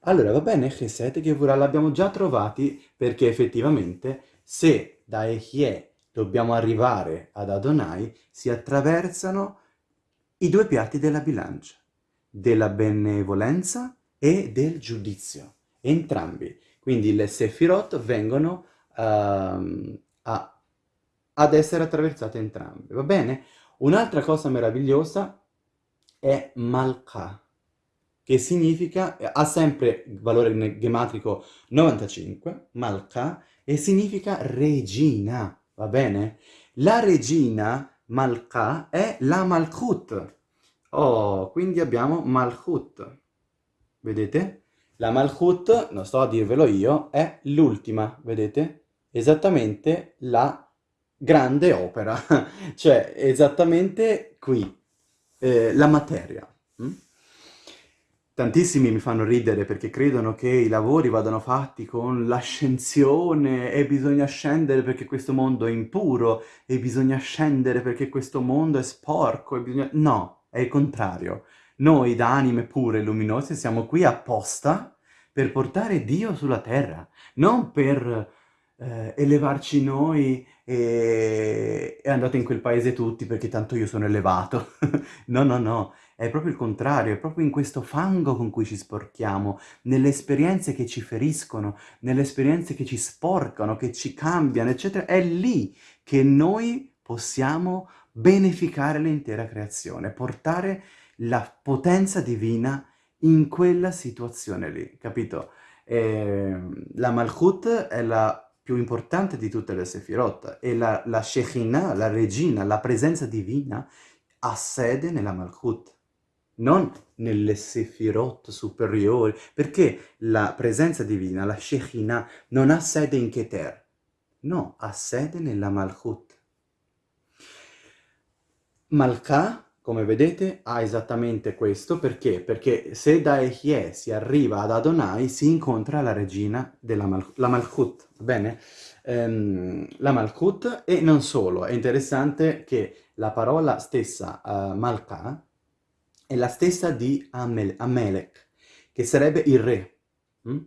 Allora, va bene, Chesed e Gevurah l'abbiamo già trovati, perché effettivamente se da Echie dobbiamo arrivare ad Adonai, si attraversano i due piatti della bilancia, della benevolenza e del giudizio, entrambi. Quindi le Sefirot vengono uh, a, ad essere attraversate entrambe, va bene? Un'altra cosa meravigliosa è Malka, che significa, ha sempre valore gematrico 95, Malka, e significa regina, va bene? La regina Malka è la Malchut. Oh, quindi abbiamo Malchut. Vedete? La Malchut, non sto a dirvelo io, è l'ultima, vedete? Esattamente la grande opera, cioè esattamente qui, eh, la materia. Tantissimi mi fanno ridere perché credono che i lavori vadano fatti con l'ascensione e bisogna scendere perché questo mondo è impuro e bisogna scendere perché questo mondo è sporco e bisogna... No, è il contrario. Noi da anime pure e luminose siamo qui apposta per portare Dio sulla terra, non per eh, elevarci noi e... e andate in quel paese tutti perché tanto io sono elevato. no, no, no, è proprio il contrario, è proprio in questo fango con cui ci sporchiamo, nelle esperienze che ci feriscono, nelle esperienze che ci sporcano, che ci cambiano, eccetera. È lì che noi possiamo beneficare l'intera creazione, portare la potenza divina in quella situazione lì, capito? E ehm, la Malchut è la più importante di tutte le Sefirot e la, la Shekhinah, la regina, la presenza divina ha sede nella Malchut, non nelle Sefirot superiori, perché la presenza divina, la Shekhinah, non ha sede in Keter, no, ha sede nella Malchut. Malka come vedete ha esattamente questo, perché? Perché se da Ehie si arriva ad Adonai si incontra la regina della Mal la Malchut, va bene? Um, la Malchut e non solo, è interessante che la parola stessa uh, Malka è la stessa di Amel Amelech, che sarebbe il re. Mm?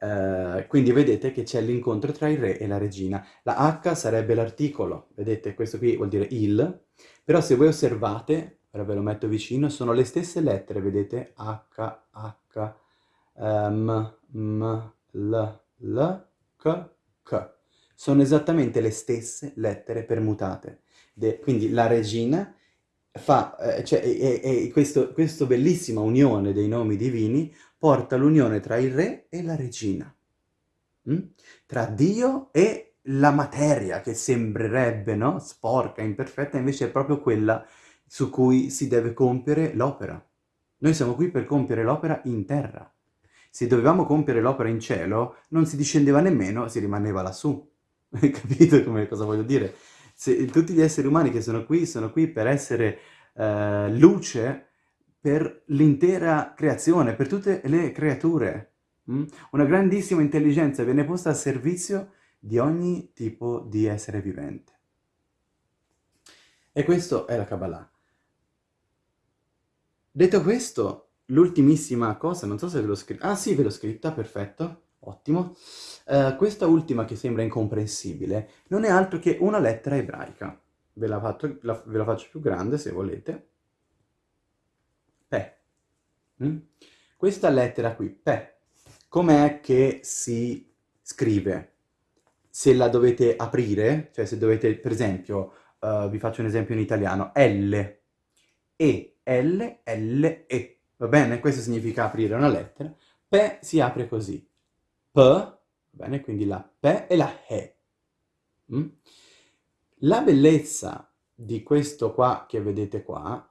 Uh, quindi vedete che c'è l'incontro tra il re e la regina. La H sarebbe l'articolo, vedete questo qui vuol dire il, però se voi osservate, ora ve lo metto vicino, sono le stesse lettere, vedete? H, H, M, M, L, L, K, K. Sono esattamente le stesse lettere permutate. De quindi la regina fa, eh, cioè, e, e questo, questa bellissima unione dei nomi divini porta l'unione tra il re e la regina. Mm? Tra Dio e la materia che sembrerebbe no? sporca, imperfetta, invece è proprio quella su cui si deve compiere l'opera. Noi siamo qui per compiere l'opera in terra. Se dovevamo compiere l'opera in cielo, non si discendeva nemmeno, si rimaneva lassù. Capite come, cosa voglio dire? Se, tutti gli esseri umani che sono qui, sono qui per essere eh, luce per l'intera creazione, per tutte le creature. Mm? Una grandissima intelligenza viene posta a servizio di ogni tipo di essere vivente. E questo è la Kabbalah. Detto questo, l'ultimissima cosa, non so se ve l'ho scritta, ah sì, ve l'ho scritta, perfetto, ottimo. Uh, questa ultima che sembra incomprensibile non è altro che una lettera ebraica. ve la, fatto, la, ve la faccio più grande se volete. Pe. Mm? Questa lettera qui, Pe, com'è che si scrive? Se la dovete aprire, cioè se dovete, per esempio, uh, vi faccio un esempio in italiano, L, E, L, L, E, va bene? Questo significa aprire una lettera. Pe si apre così. P, bene? Quindi la P e la E. Mm? La bellezza di questo qua che vedete qua,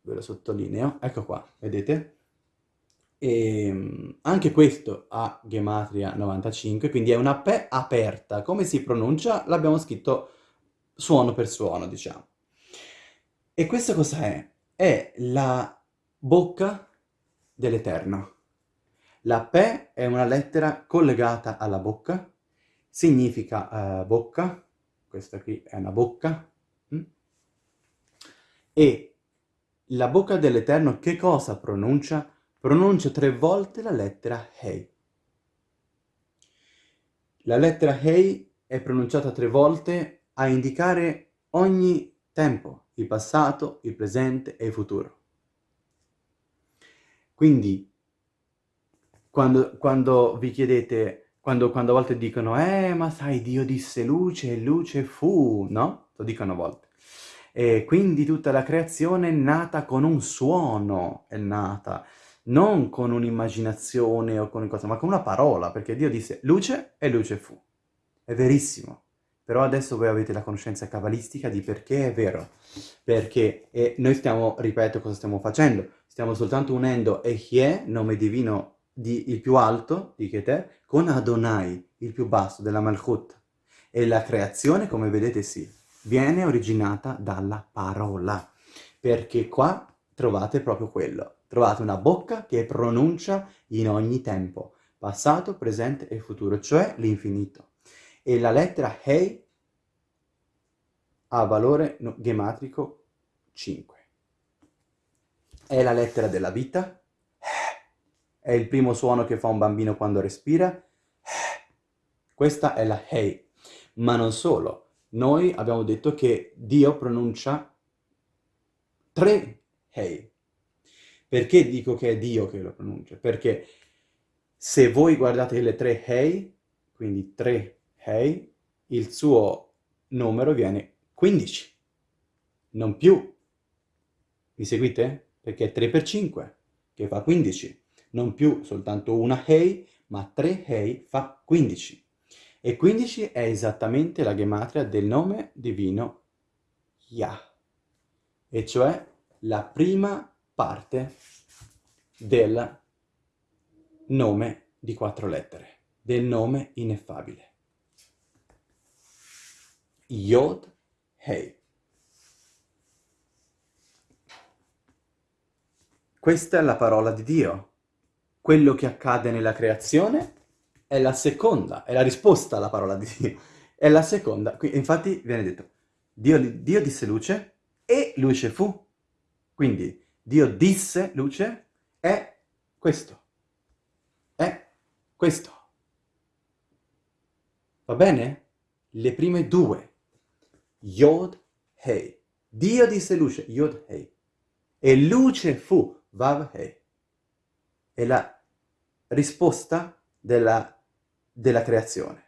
ve lo sottolineo, ecco qua, vedete? E ehm, anche questo ha gematria 95, quindi è una P aperta. Come si pronuncia? L'abbiamo scritto suono per suono, diciamo. E questo cos'è? È la bocca dell'Eterno. La P è una lettera collegata alla bocca, significa uh, bocca, questa qui è una bocca, mm? e la bocca dell'Eterno che cosa pronuncia? Pronuncia tre volte la lettera Hei. La lettera Hei è pronunciata tre volte a indicare ogni tempo, il passato, il presente e il futuro. Quindi, quando, quando vi chiedete, quando, quando a volte dicono, eh, ma sai, Dio disse luce e luce fu, no? Lo dicono a volte. E quindi tutta la creazione è nata con un suono, è nata, non con un'immaginazione o con cosa, ma con una parola, perché Dio disse luce e luce fu. È verissimo. Però adesso voi avete la conoscenza cabalistica di perché è vero. Perché e noi stiamo, ripeto, cosa stiamo facendo? Stiamo soltanto unendo Ehie, nome divino di, il più alto, di Keter, con Adonai, il più basso, della Malchut. E la creazione, come vedete, sì, viene originata dalla parola. Perché qua trovate proprio quello. Trovate una bocca che pronuncia in ogni tempo, passato, presente e futuro, cioè l'infinito e la lettera Hei ha valore gematrico 5. È la lettera della vita, è il primo suono che fa un bambino quando respira, questa è la Hei. Ma non solo, noi abbiamo detto che Dio pronuncia tre Hei. Perché dico che è Dio che lo pronuncia? Perché se voi guardate le tre Hei, quindi tre ok? Il suo numero viene 15, non più. Mi seguite? Perché è 3 per 5, che fa 15. Non più soltanto una Hei, ma 3 Hei fa 15. E 15 è esattamente la gematria del nome divino Yah, e cioè la prima parte del nome di quattro lettere, del nome ineffabile. Yod Hei. Questa è la parola di Dio. Quello che accade nella creazione è la seconda, è la risposta alla parola di Dio. È la seconda. Infatti viene detto, Dio, Dio disse luce e luce fu. Quindi Dio disse luce è questo. È questo. Va bene? Le prime due Yod Hei. Dio disse luce, Yod Hei. E luce fu, Vav Hei. È la risposta della, della creazione.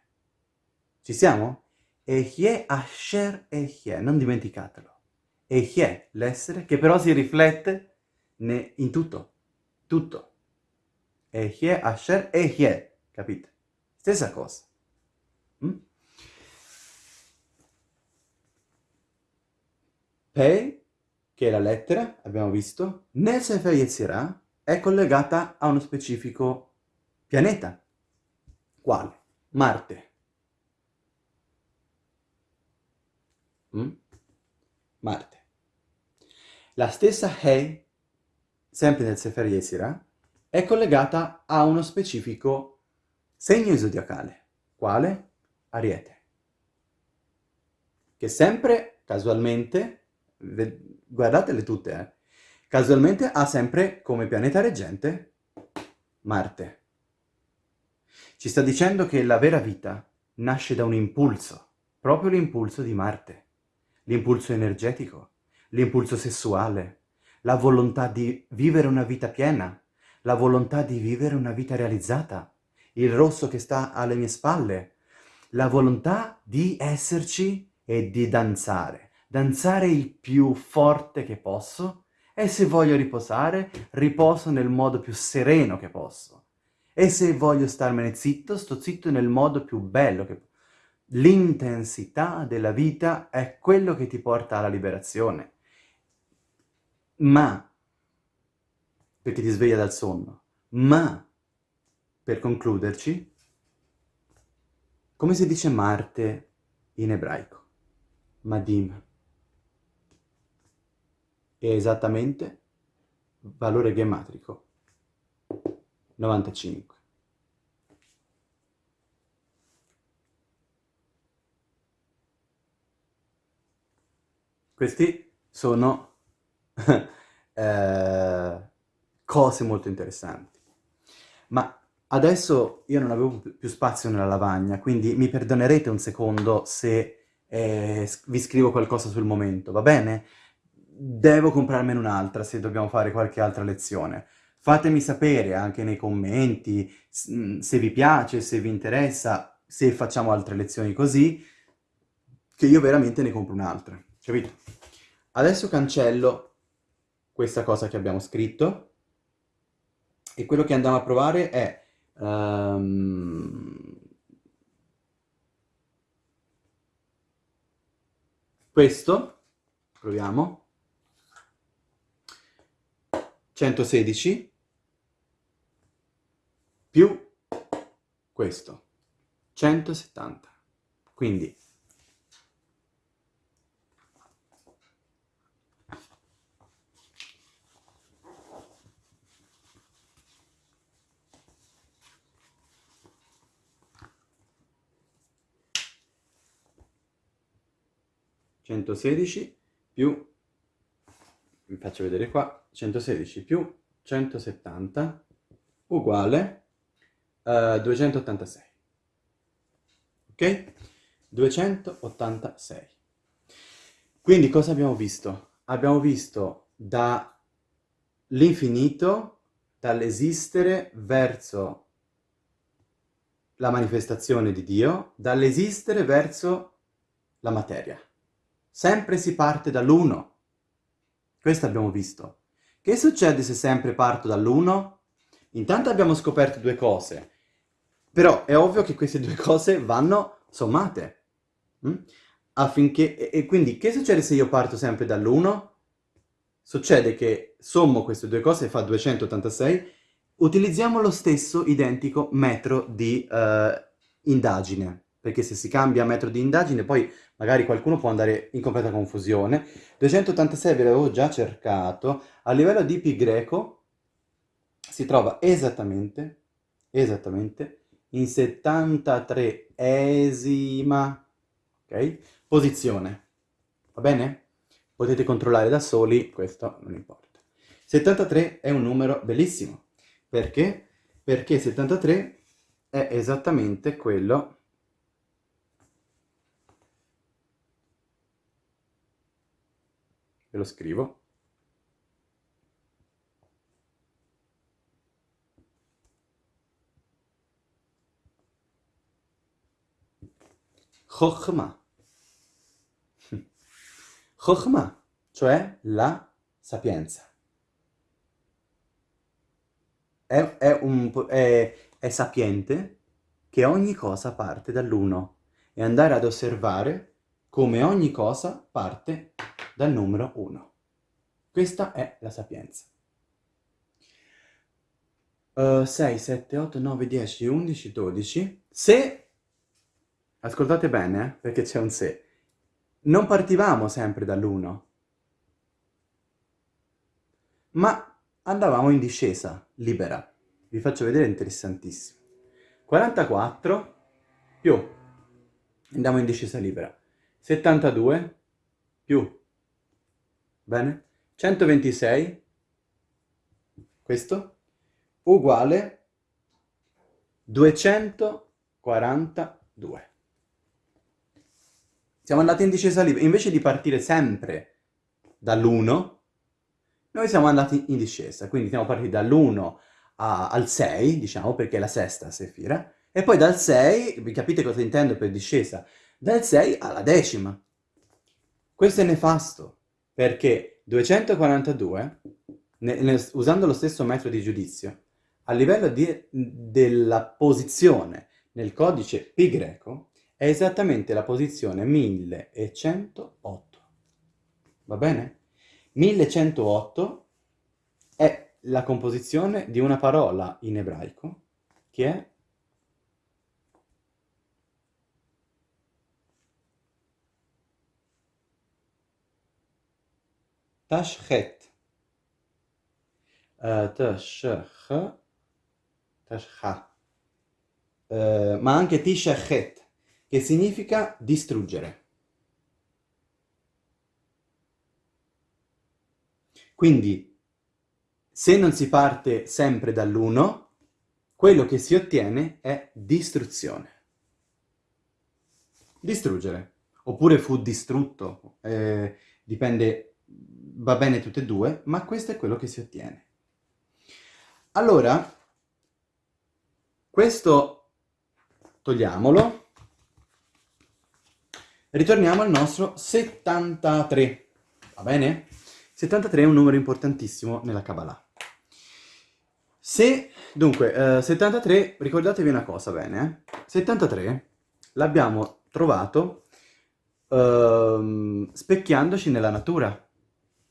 Ci siamo? Ehie Asher Ehie, non dimenticatelo. Ehie, l'essere, che però si riflette in tutto. Tutto. Ehie Asher Ehie, capite? Stessa cosa. Mm? Pei, che è la lettera, abbiamo visto, nel Sefer Yetzirah è collegata a uno specifico pianeta. Quale? Marte. Mm? Marte. La stessa Hei, sempre nel Sefer Yetzirah, è collegata a uno specifico segno zodiacale. Quale? Ariete. Che sempre, casualmente, guardatele tutte, eh. Casualmente ha sempre come pianeta reggente Marte. Ci sta dicendo che la vera vita nasce da un impulso, proprio l'impulso di Marte. l'impulso energetico, l'impulso sessuale, la volontà di vivere una vita piena, la volontà di vivere una vita realizzata, il rosso che sta alle mie spalle, la volontà di esserci e di danzare, danzare il più forte che posso e se voglio riposare, riposo nel modo più sereno che posso. E se voglio starmene zitto, sto zitto nel modo più bello che. L'intensità della vita è quello che ti porta alla liberazione. Ma, perché ti sveglia dal sonno, ma, per concluderci, come si dice Marte in ebraico? Madim. È esattamente valore gematrico 95. Questi sono eh, cose molto interessanti. Ma adesso io non avevo più spazio nella lavagna, quindi mi perdonerete un secondo se eh, vi scrivo qualcosa sul momento, va bene? Devo comprarmene un'altra se dobbiamo fare qualche altra lezione. Fatemi sapere anche nei commenti mm, se vi piace, se vi interessa, se facciamo altre lezioni così, che io veramente ne compro un'altra, capito? Adesso cancello questa cosa che abbiamo scritto e quello che andiamo a provare è... Um, questo, proviamo, 116 più questo, 170. Quindi 116 più, vi faccio vedere qua, 116 più 170 uguale uh, 286. Ok? 286. Quindi cosa abbiamo visto? Abbiamo visto dall'infinito, dall'esistere verso la manifestazione di Dio, dall'esistere verso la materia. Sempre si parte dall'uno. Questo abbiamo visto. Che succede se sempre parto dall'uno? Intanto abbiamo scoperto due cose, però è ovvio che queste due cose vanno sommate. Hm? Affinché, e, e quindi che succede se io parto sempre dall'1? Succede che sommo queste due cose e fa 286, utilizziamo lo stesso identico metro di uh, indagine perché se si cambia metro di indagine poi magari qualcuno può andare in completa confusione. 286 ve l'avevo già cercato, a livello di pi greco si trova esattamente, esattamente, in 73esima okay, posizione, va bene? Potete controllare da soli, questo non importa. 73 è un numero bellissimo, perché? Perché 73 è esattamente quello Ve lo scrivo. Chokhmah. Chokhmah, cioè la sapienza. È, è, un, è, è sapiente che ogni cosa parte dall'uno e andare ad osservare come ogni cosa parte dal numero 1. Questa è la sapienza. Uh, 6, 7, 8, 9, 10, 11, 12. Se, ascoltate bene, eh, perché c'è un se, non partivamo sempre dall'1, ma andavamo in discesa, libera. Vi faccio vedere, interessantissimo. 44 più, andiamo in discesa libera. 72 più Bene? 126, questo, uguale 242. Siamo andati in discesa libera. Invece di partire sempre dall'1, noi siamo andati in discesa. Quindi siamo partiti dall'1 al 6, diciamo, perché è la sesta sefira, e poi dal 6, vi capite cosa intendo per discesa? Dal 6 alla decima. Questo è nefasto, perché 242, ne, ne, usando lo stesso metodo di giudizio, a livello di, della posizione nel codice pi greco, è esattamente la posizione 1108. Va bene? 1108 è la composizione di una parola in ebraico che è Tashchet. Uh, tashch, tashcha. Uh, ma anche tishachet, che significa distruggere. Quindi, se non si parte sempre dall'1, quello che si ottiene è distruzione. Distruggere. Oppure fu distrutto, eh, dipende va bene tutte e due, ma questo è quello che si ottiene. Allora, questo togliamolo, ritorniamo al nostro 73, va bene? 73 è un numero importantissimo nella Kabbalah. Se, dunque, eh, 73, ricordatevi una cosa bene, eh? 73 l'abbiamo trovato eh, specchiandoci nella natura.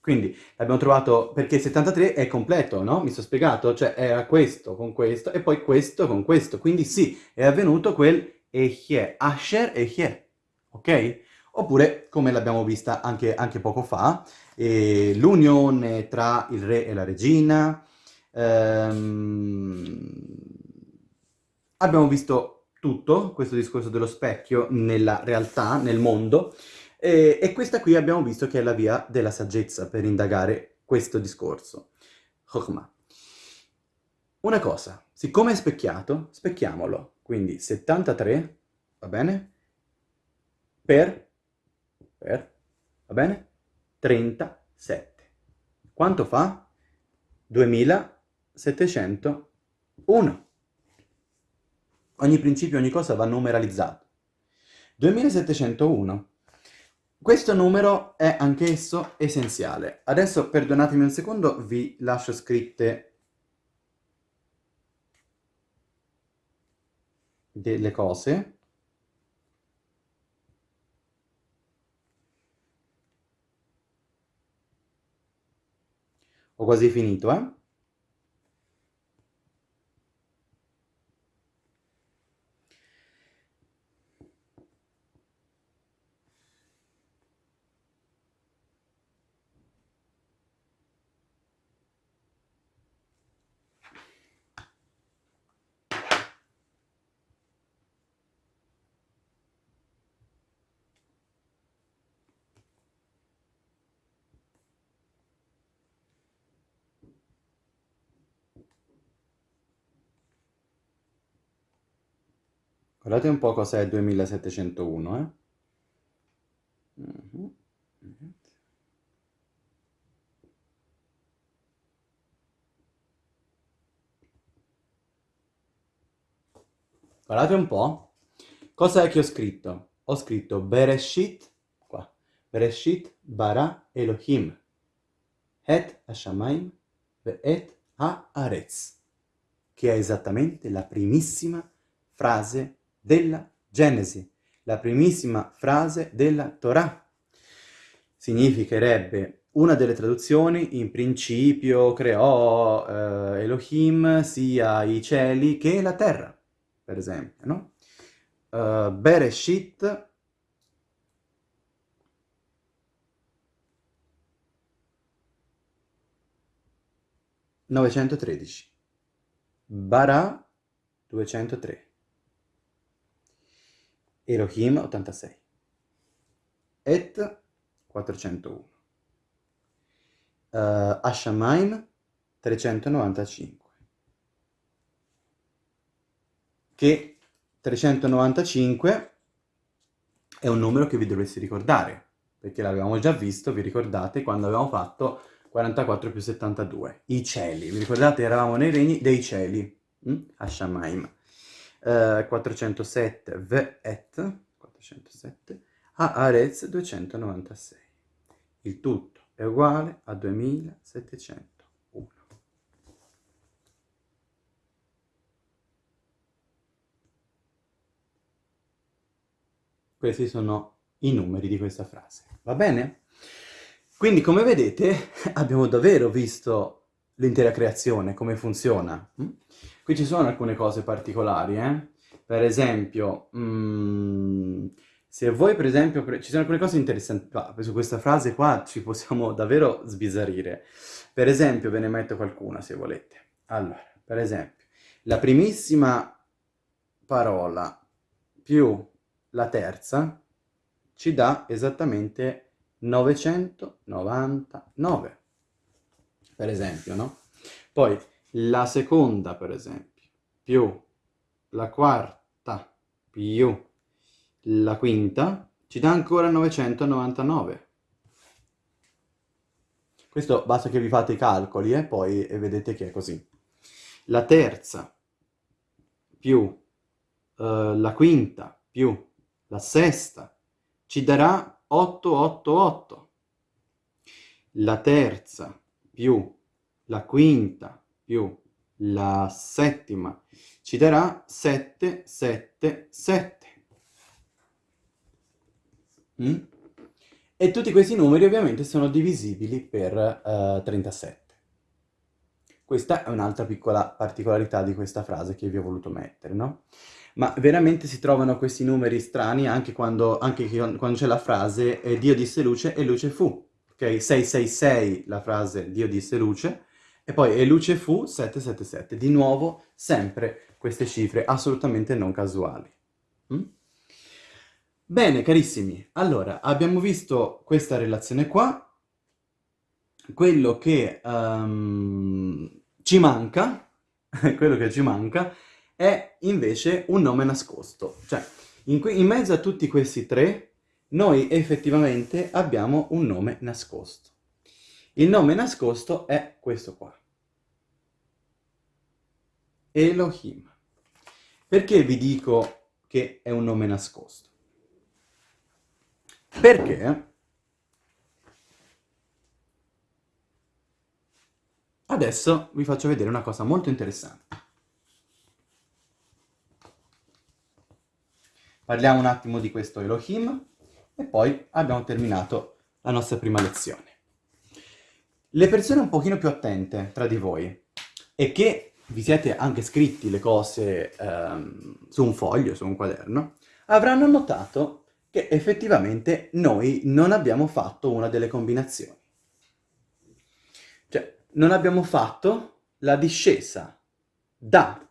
Quindi l'abbiamo trovato perché 73 è completo, no? Mi sono spiegato? Cioè era questo con questo e poi questo con questo. Quindi sì, è avvenuto quel Echie, Asher Echie, ok? Oppure, come l'abbiamo vista anche, anche, poco fa, eh, l'unione tra il re e la regina. Ehm, abbiamo visto tutto, questo discorso dello specchio, nella realtà, nel mondo, e, e, questa qui abbiamo visto che è la via della saggezza per indagare questo discorso. Chokhmah. Una cosa, siccome è specchiato, specchiamolo. Quindi 73, va bene? Per, per, va bene? 37. Quanto fa? 2701. Ogni principio, ogni cosa va numeralizzato. 2701 questo numero è anch'esso essenziale. Adesso perdonatemi un secondo, vi lascio scritte delle cose. Ho quasi finito, eh? Guardate un po' cos'è il 2701, eh? Mhm. Guardate un po'. Cosa è che ho scritto? Ho scritto Bereshit, qua. Bereshit bara Elohim. Et Hashamayim et Haaretz. Che è esattamente la primissima frase della Genesi, la primissima frase della Torah. Significherebbe una delle traduzioni, in principio creò eh, Elohim sia i cieli che la terra, per esempio, no? Uh, Bereshit Novecentotredici. Bara 203. Elohim 86, Et 401, uh, Ashamaim 395, che 395 è un numero che vi dovreste ricordare, perché l'avevamo già visto, vi ricordate, quando avevamo fatto 44 più 72. I cieli, vi ricordate? Eravamo nei regni dei cieli, hm? a Shamaim. Uh, 407 V'et, 407, a Arez 296. Il tutto è uguale a 2701. Questi sono i numeri di questa frase. Va bene? Quindi, come vedete, abbiamo davvero visto l'intera creazione, come funziona. Qui ci sono alcune cose particolari, eh? Per esempio, mm, se voi per esempio, ci sono alcune cose interessanti, ah, su questa frase qua ci possiamo davvero sbizzarrire. Per esempio, ve ne metto qualcuna se volete. Allora, per esempio, la primissima parola più la terza ci dà esattamente 999, per esempio, no? Poi la seconda, per esempio, più. La quarta. Più. La quinta ci dà ancora 999. Questo basta che vi fate i calcoli e eh, poi e vedete che è così. La terza. Più. Uh, la quinta. Più. La sesta ci darà 888. La terza. Più. La quinta più la settima ci darà 777. Mm? E tutti questi numeri ovviamente sono divisibili per uh, eh, 37. Questa è un'altra piccola particolarità di questa frase che vi ho voluto mettere, no? Ma veramente si trovano questi numeri strani anche quando, anche quando c'è la frase eh, Dio disse luce e luce fu. Ok? 666 la frase Dio disse luce e poi e luce fu 777. Di nuovo sempre queste cifre assolutamente non casuali. Mm? Bene, carissimi, allora abbiamo visto questa relazione qua, quello che um, ci manca, quello che ci manca è invece un nome nascosto, cioè in, in mezzo a tutti questi tre noi effettivamente abbiamo un nome nascosto. Il nome nascosto è questo qua. Elohim. Perché vi dico che è un nome nascosto? Perché adesso vi faccio vedere una cosa molto interessante. Parliamo un attimo di questo Elohim e poi abbiamo terminato la nostra prima lezione. Le persone un pochino più attente tra di voi e che vi siete anche scritti le cose ehm, su un foglio, su un quaderno, avranno notato che effettivamente noi non abbiamo fatto una delle combinazioni. Cioè, non abbiamo fatto la discesa da,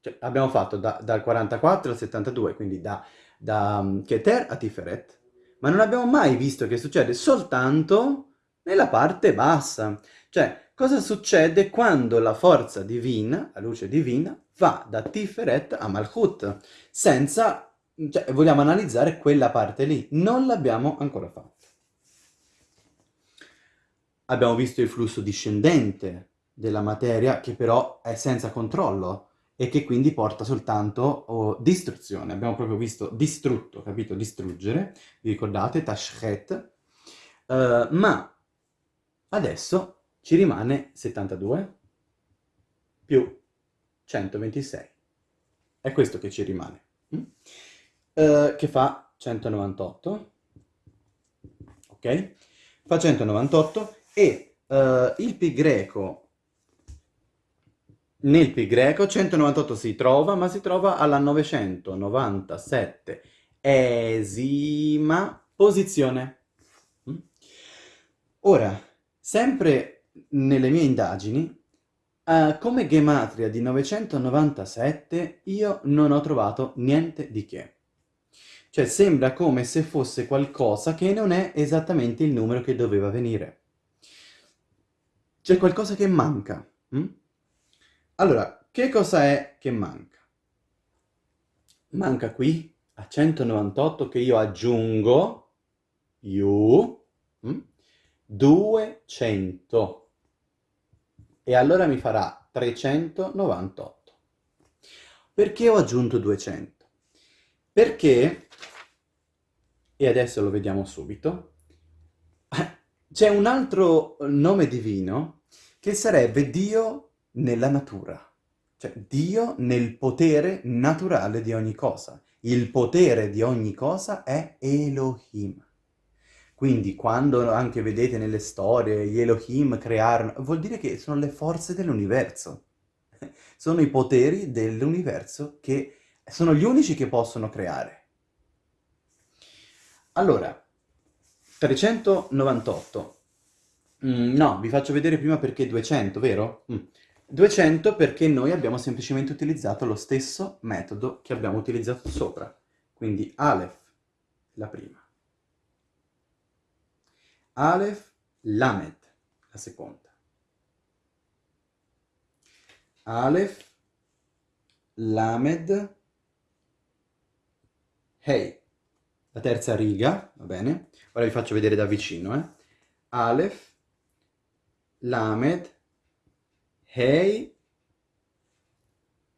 cioè abbiamo fatto da, dal 44 al 72, quindi da, da Keter a Tiferet, ma non abbiamo mai visto che succede soltanto nella parte bassa. Cioè, cosa succede quando la forza divina, la luce divina, va da Tiferet a Malchut, senza, cioè, vogliamo analizzare quella parte lì, non l'abbiamo ancora fatto. Abbiamo visto il flusso discendente della materia che però è senza controllo e che quindi porta soltanto oh, distruzione. Abbiamo proprio visto distrutto, capito? Distruggere, vi ricordate? Tashchet. Uh, ma adesso ci rimane 72 più 126. È questo che ci rimane. Mm? Uh, che fa 198. Ok? Fa 198 e uh, il pi greco nel pi greco 198 si trova, ma si trova alla 997 esima posizione. Mm? Ora, sempre nelle mie indagini, uh, come gematria di 997 io non ho trovato niente di che. Cioè sembra come se fosse qualcosa che non è esattamente il numero che doveva venire. C'è qualcosa che manca. Hm? Allora, che cosa è che manca? Manca qui a 198 che io aggiungo più mm, 200 e allora mi farà 398. Perché ho aggiunto 200? Perché, e adesso lo vediamo subito, c'è un altro nome divino che sarebbe Dio nella natura, cioè Dio nel potere naturale di ogni cosa. Il potere di ogni cosa è Elohim. Quindi quando anche vedete nelle storie gli Elohim crearono, vuol dire che sono le forze dell'universo sono i poteri dell'universo che sono gli unici che possono creare. Allora, 398. Mm, no, vi faccio vedere prima perché 200, vero? Mm. 200 perché noi abbiamo semplicemente utilizzato lo stesso metodo che abbiamo utilizzato sopra. Quindi Aleph, la prima. Aleph, Lamed, la seconda. Aleph, Lamed, Hey. La terza riga, va bene? Ora vi faccio vedere da vicino, eh? Aleph, Lamed, Hey,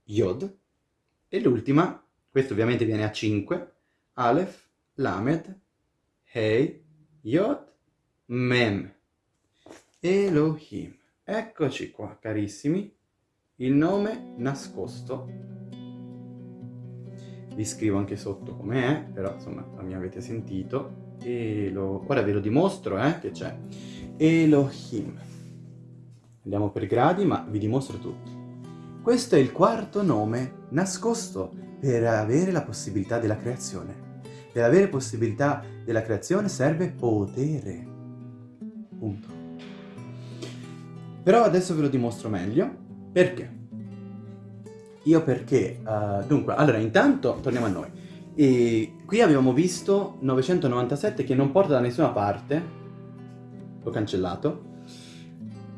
Yod. E l'ultima, questo ovviamente viene a 5, Aleph, Lamed, Hey, Yod, Mem. Elohim. Eccoci qua, carissimi il nome nascosto. Vi scrivo anche sotto com'è, però insomma mi avete sentito. Elo... Ora ve lo dimostro, eh, che c'è. Elohim. Andiamo per gradi, ma vi dimostro tutti. Questo è il quarto nome nascosto per avere la possibilità della creazione. Per avere possibilità della creazione serve potere. Punto. Però adesso ve lo dimostro meglio perché? Io perché? Uh, dunque, allora, intanto, torniamo a noi. E qui abbiamo visto 997 che non porta da nessuna parte. L'ho cancellato.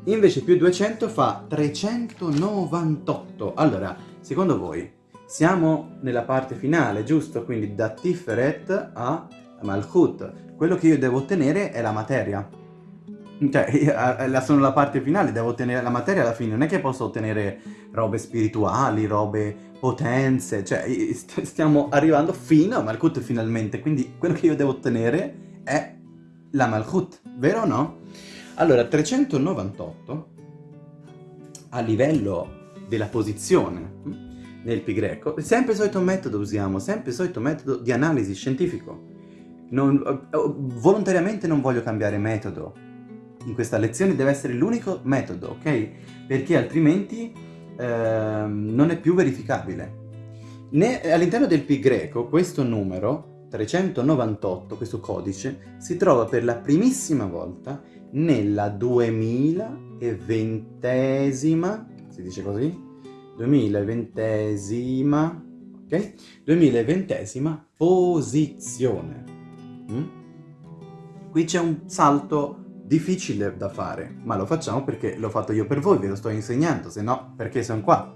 Invece più 200 fa 398. Allora, secondo voi, siamo nella parte finale, giusto? Quindi da Tiferet a Malchut. Quello che io devo ottenere è la materia. Cioè, sono la parte finale, devo ottenere la materia alla fine, non è che posso ottenere robe spirituali, robe potenze, cioè stiamo arrivando fino a Malkut finalmente, quindi quello che io devo ottenere è la Malkut, vero o no? Allora, 398 a livello della posizione hm, nel pi greco, sempre il solito metodo usiamo, sempre il solito metodo di analisi scientifico. Non, eh, volontariamente non voglio cambiare metodo, in questa lezione deve essere l'unico metodo, ok? Perché altrimenti eh, non è più verificabile. All'interno del pi greco questo numero, 398, questo codice, si trova per la primissima volta nella 2020esima, si dice così? 2020esima, ok? 2020esima posizione. Mm? Qui c'è un salto difficile da fare, ma lo facciamo perché l'ho fatto io per voi, ve lo sto insegnando, se no perché sono qua.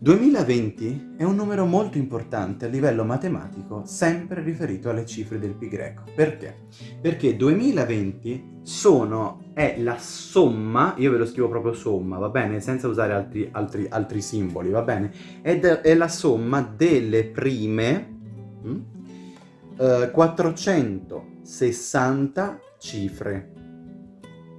2020 è un numero molto importante a livello matematico, sempre riferito alle cifre del pi greco. Perché? Perché 2020 sono, è la somma, io ve lo scrivo proprio somma, va bene? Senza usare altri, altri, altri simboli, va bene? Ed è la somma delle prime hm, eh, 460 cifre.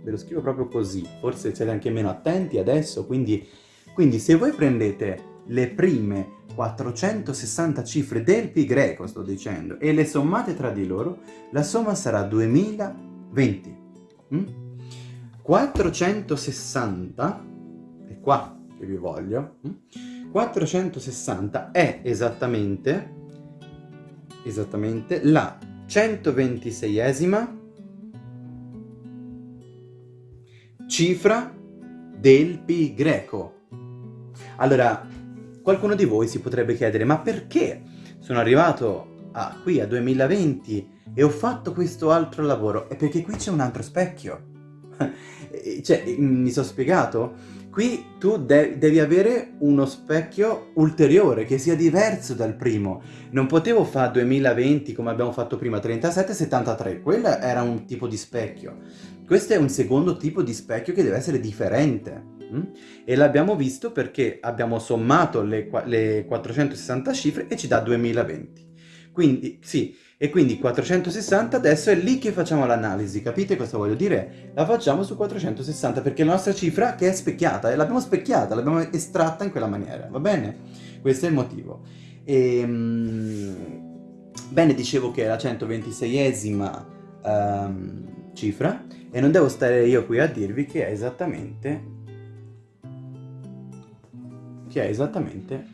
Ve lo scrivo proprio così, forse siete anche meno attenti adesso, quindi, quindi se voi prendete le prime 460 cifre del pi greco, sto dicendo, e le sommate tra di loro, la somma sarà 2020. Mm? 460, è qua che vi voglio, mm? 460 è esattamente, esattamente la 126esima cifra del pi greco. Allora, qualcuno di voi si potrebbe chiedere, ma perché sono arrivato a, qui a 2020 e ho fatto questo altro lavoro? È perché qui c'è un altro specchio. cioè, mi sono spiegato? Qui tu de devi avere uno specchio ulteriore che sia diverso dal primo. Non potevo fare 2020 come abbiamo fatto prima, 37-73. Quello era un tipo di specchio. Questo è un secondo tipo di specchio che deve essere differente. Mm? E l'abbiamo visto perché abbiamo sommato le, le 460 cifre e ci dà 2020. Quindi, sì, e quindi 460 adesso è lì che facciamo l'analisi, capite cosa voglio dire? La facciamo su 460 perché la nostra cifra che è specchiata, l'abbiamo specchiata, l'abbiamo estratta in quella maniera, va bene? Questo è il motivo. E, um, bene, dicevo che è la 126esima um, ehm, cifra e non devo stare io qui a dirvi che è esattamente che è esattamente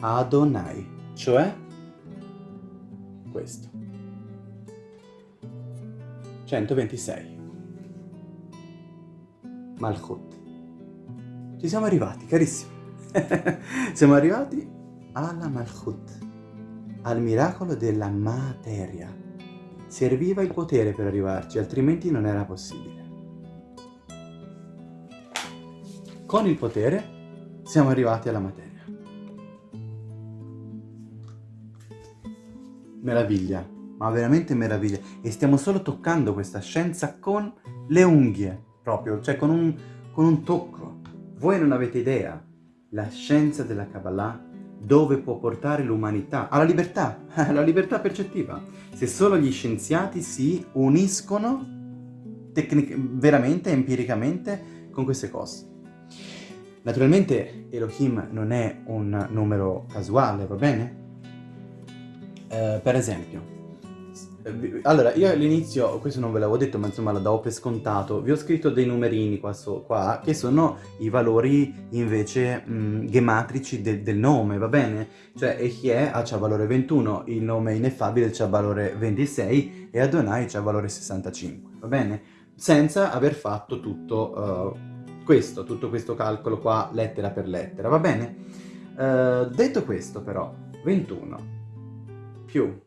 Adonai, cioè questo. 126. Malchut. Ci siamo arrivati, carissimi. siamo arrivati alla Malchut, al miracolo della materia. Serviva il potere per arrivarci, altrimenti non era possibile. Con il potere siamo arrivati alla materia. meraviglia, ma veramente meraviglia. E stiamo solo toccando questa scienza con le unghie, proprio, cioè con un, con un tocco. Voi non avete idea, la scienza della Kabbalah dove può portare l'umanità? Alla libertà, alla libertà percettiva. Se solo gli scienziati si uniscono veramente, empiricamente, con queste cose. Naturalmente Elohim non è un numero casuale, va bene? Eh, per esempio, allora, io all'inizio, questo non ve l'avevo detto, ma insomma lo davo per scontato, vi ho scritto dei numerini qua, so, qua che sono i valori invece mh, mm, gematrici de del nome, va bene? Cioè Echie ha valore 21, il nome ineffabile c'ha valore 26 e Adonai c'ha valore 65, va bene? Senza aver fatto tutto uh, questo, tutto questo calcolo qua lettera per lettera, va bene? Uh, detto questo però, 21 più.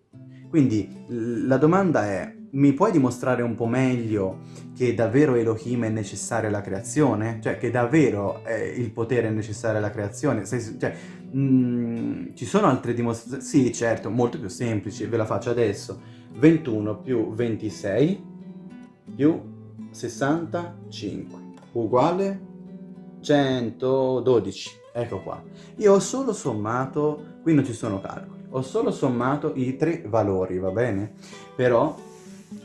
Quindi la domanda è, mi puoi dimostrare un po' meglio che davvero Elohim è necessario alla creazione? Cioè, che davvero eh, il potere è necessario alla creazione? Se, cioè, mh, mm, ci sono altre dimostrazioni? Sì, certo, molto più semplici, ve la faccio adesso. 21 più 26 più 65 uguale 112. Ecco qua. Io ho solo sommato, qui non ci sono calcoli ho solo sommato i tre valori, va bene? Però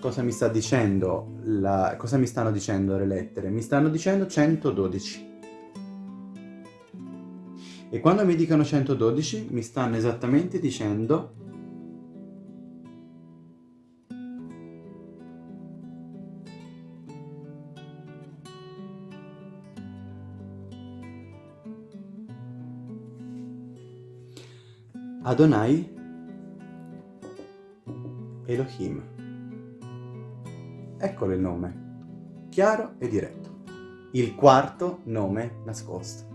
cosa mi sta dicendo? La... Cosa mi stanno dicendo le lettere? Mi stanno dicendo 112. E quando mi dicono 112 mi stanno esattamente dicendo Adonai Elohim. Eccolo il nome, chiaro e diretto. Il quarto nome nascosto.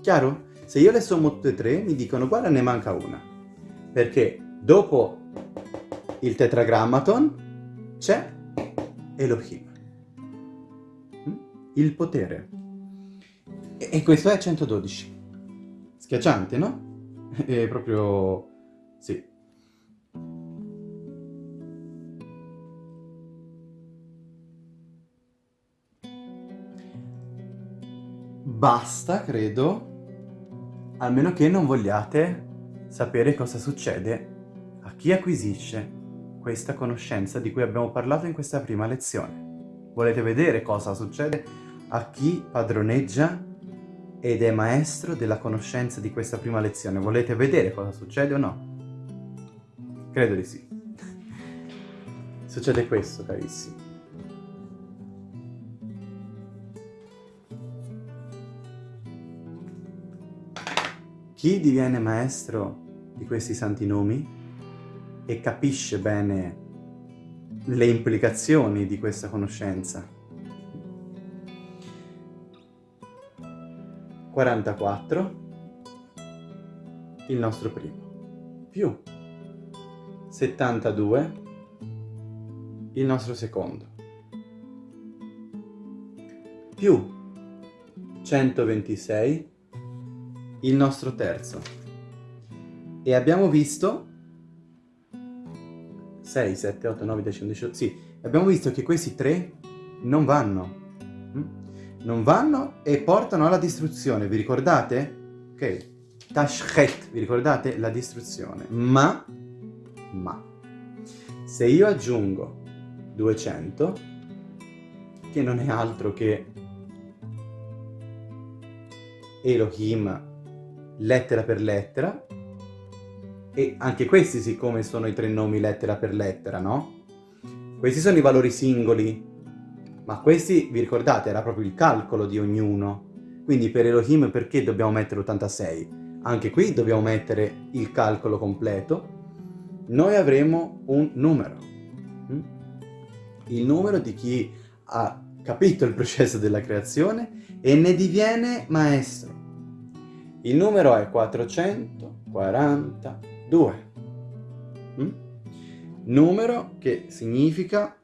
Chiaro? Se io le sommo tutte e tre, mi dicono guarda ne manca una. Perché dopo il tetragrammaton c'è Elohim. Mm? Il potere. E questo è 112. Schiacciante, no? È proprio... sì. Basta, credo, almeno che non vogliate sapere cosa succede a chi acquisisce questa conoscenza di cui abbiamo parlato in questa prima lezione. Volete vedere cosa succede a chi padroneggia ed è maestro della conoscenza di questa prima lezione. Volete vedere cosa succede o no? Credo di sì. succede questo, carissimi. Chi diviene maestro di questi santi nomi e capisce bene le implicazioni di questa conoscenza 44, il nostro primo, più. 72, il nostro secondo, più. 126 il nostro terzo. E abbiamo visto 6, 7, 8, 9, 10, 11, sì, abbiamo visto che questi tre non vanno. Non vanno e portano alla distruzione, vi ricordate? Ok, Tashchet, vi ricordate? La distruzione. Ma, ma, se io aggiungo 200, che non è altro che Elohim lettera per lettera, e anche questi siccome sono i tre nomi lettera per lettera, no? Questi sono i valori singoli, ma questi, vi ricordate, era proprio il calcolo di ognuno. Quindi per Elohim perché dobbiamo mettere 86? Anche qui dobbiamo mettere il calcolo completo. Noi avremo un numero. Mm? Il numero di chi ha capito il processo della creazione e ne diviene maestro. Il numero è 442. Mm? Numero che significa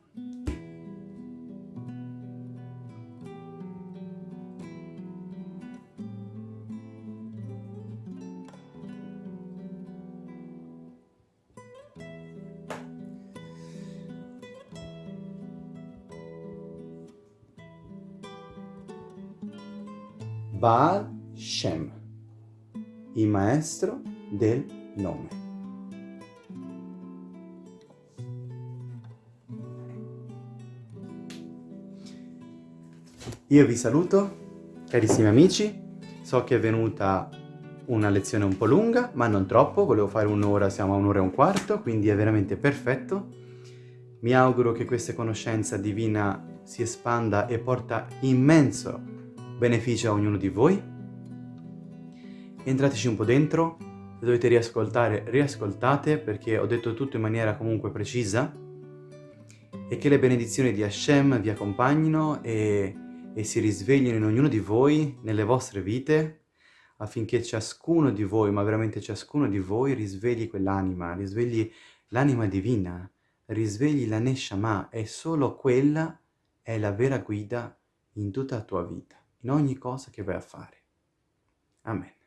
Baal Shem, il maestro del nome. Io vi saluto, carissimi amici, so che è venuta una lezione un po' lunga, ma non troppo, volevo fare un'ora, siamo a un'ora e un quarto, quindi è veramente perfetto. Mi auguro che questa conoscenza divina si espanda e porta immenso beneficia a ognuno di voi. Entrateci un po' dentro, se dovete riascoltare, riascoltate perché ho detto tutto in maniera comunque precisa e che le benedizioni di Hashem vi accompagnino e, e si risveglino in ognuno di voi, nelle vostre vite, affinché ciascuno di voi, ma veramente ciascuno di voi, risvegli quell'anima, risvegli l'anima divina, risvegli la Neshama e solo quella è la vera guida in tutta la tua vita in ogni cosa che vai a fare. Amen.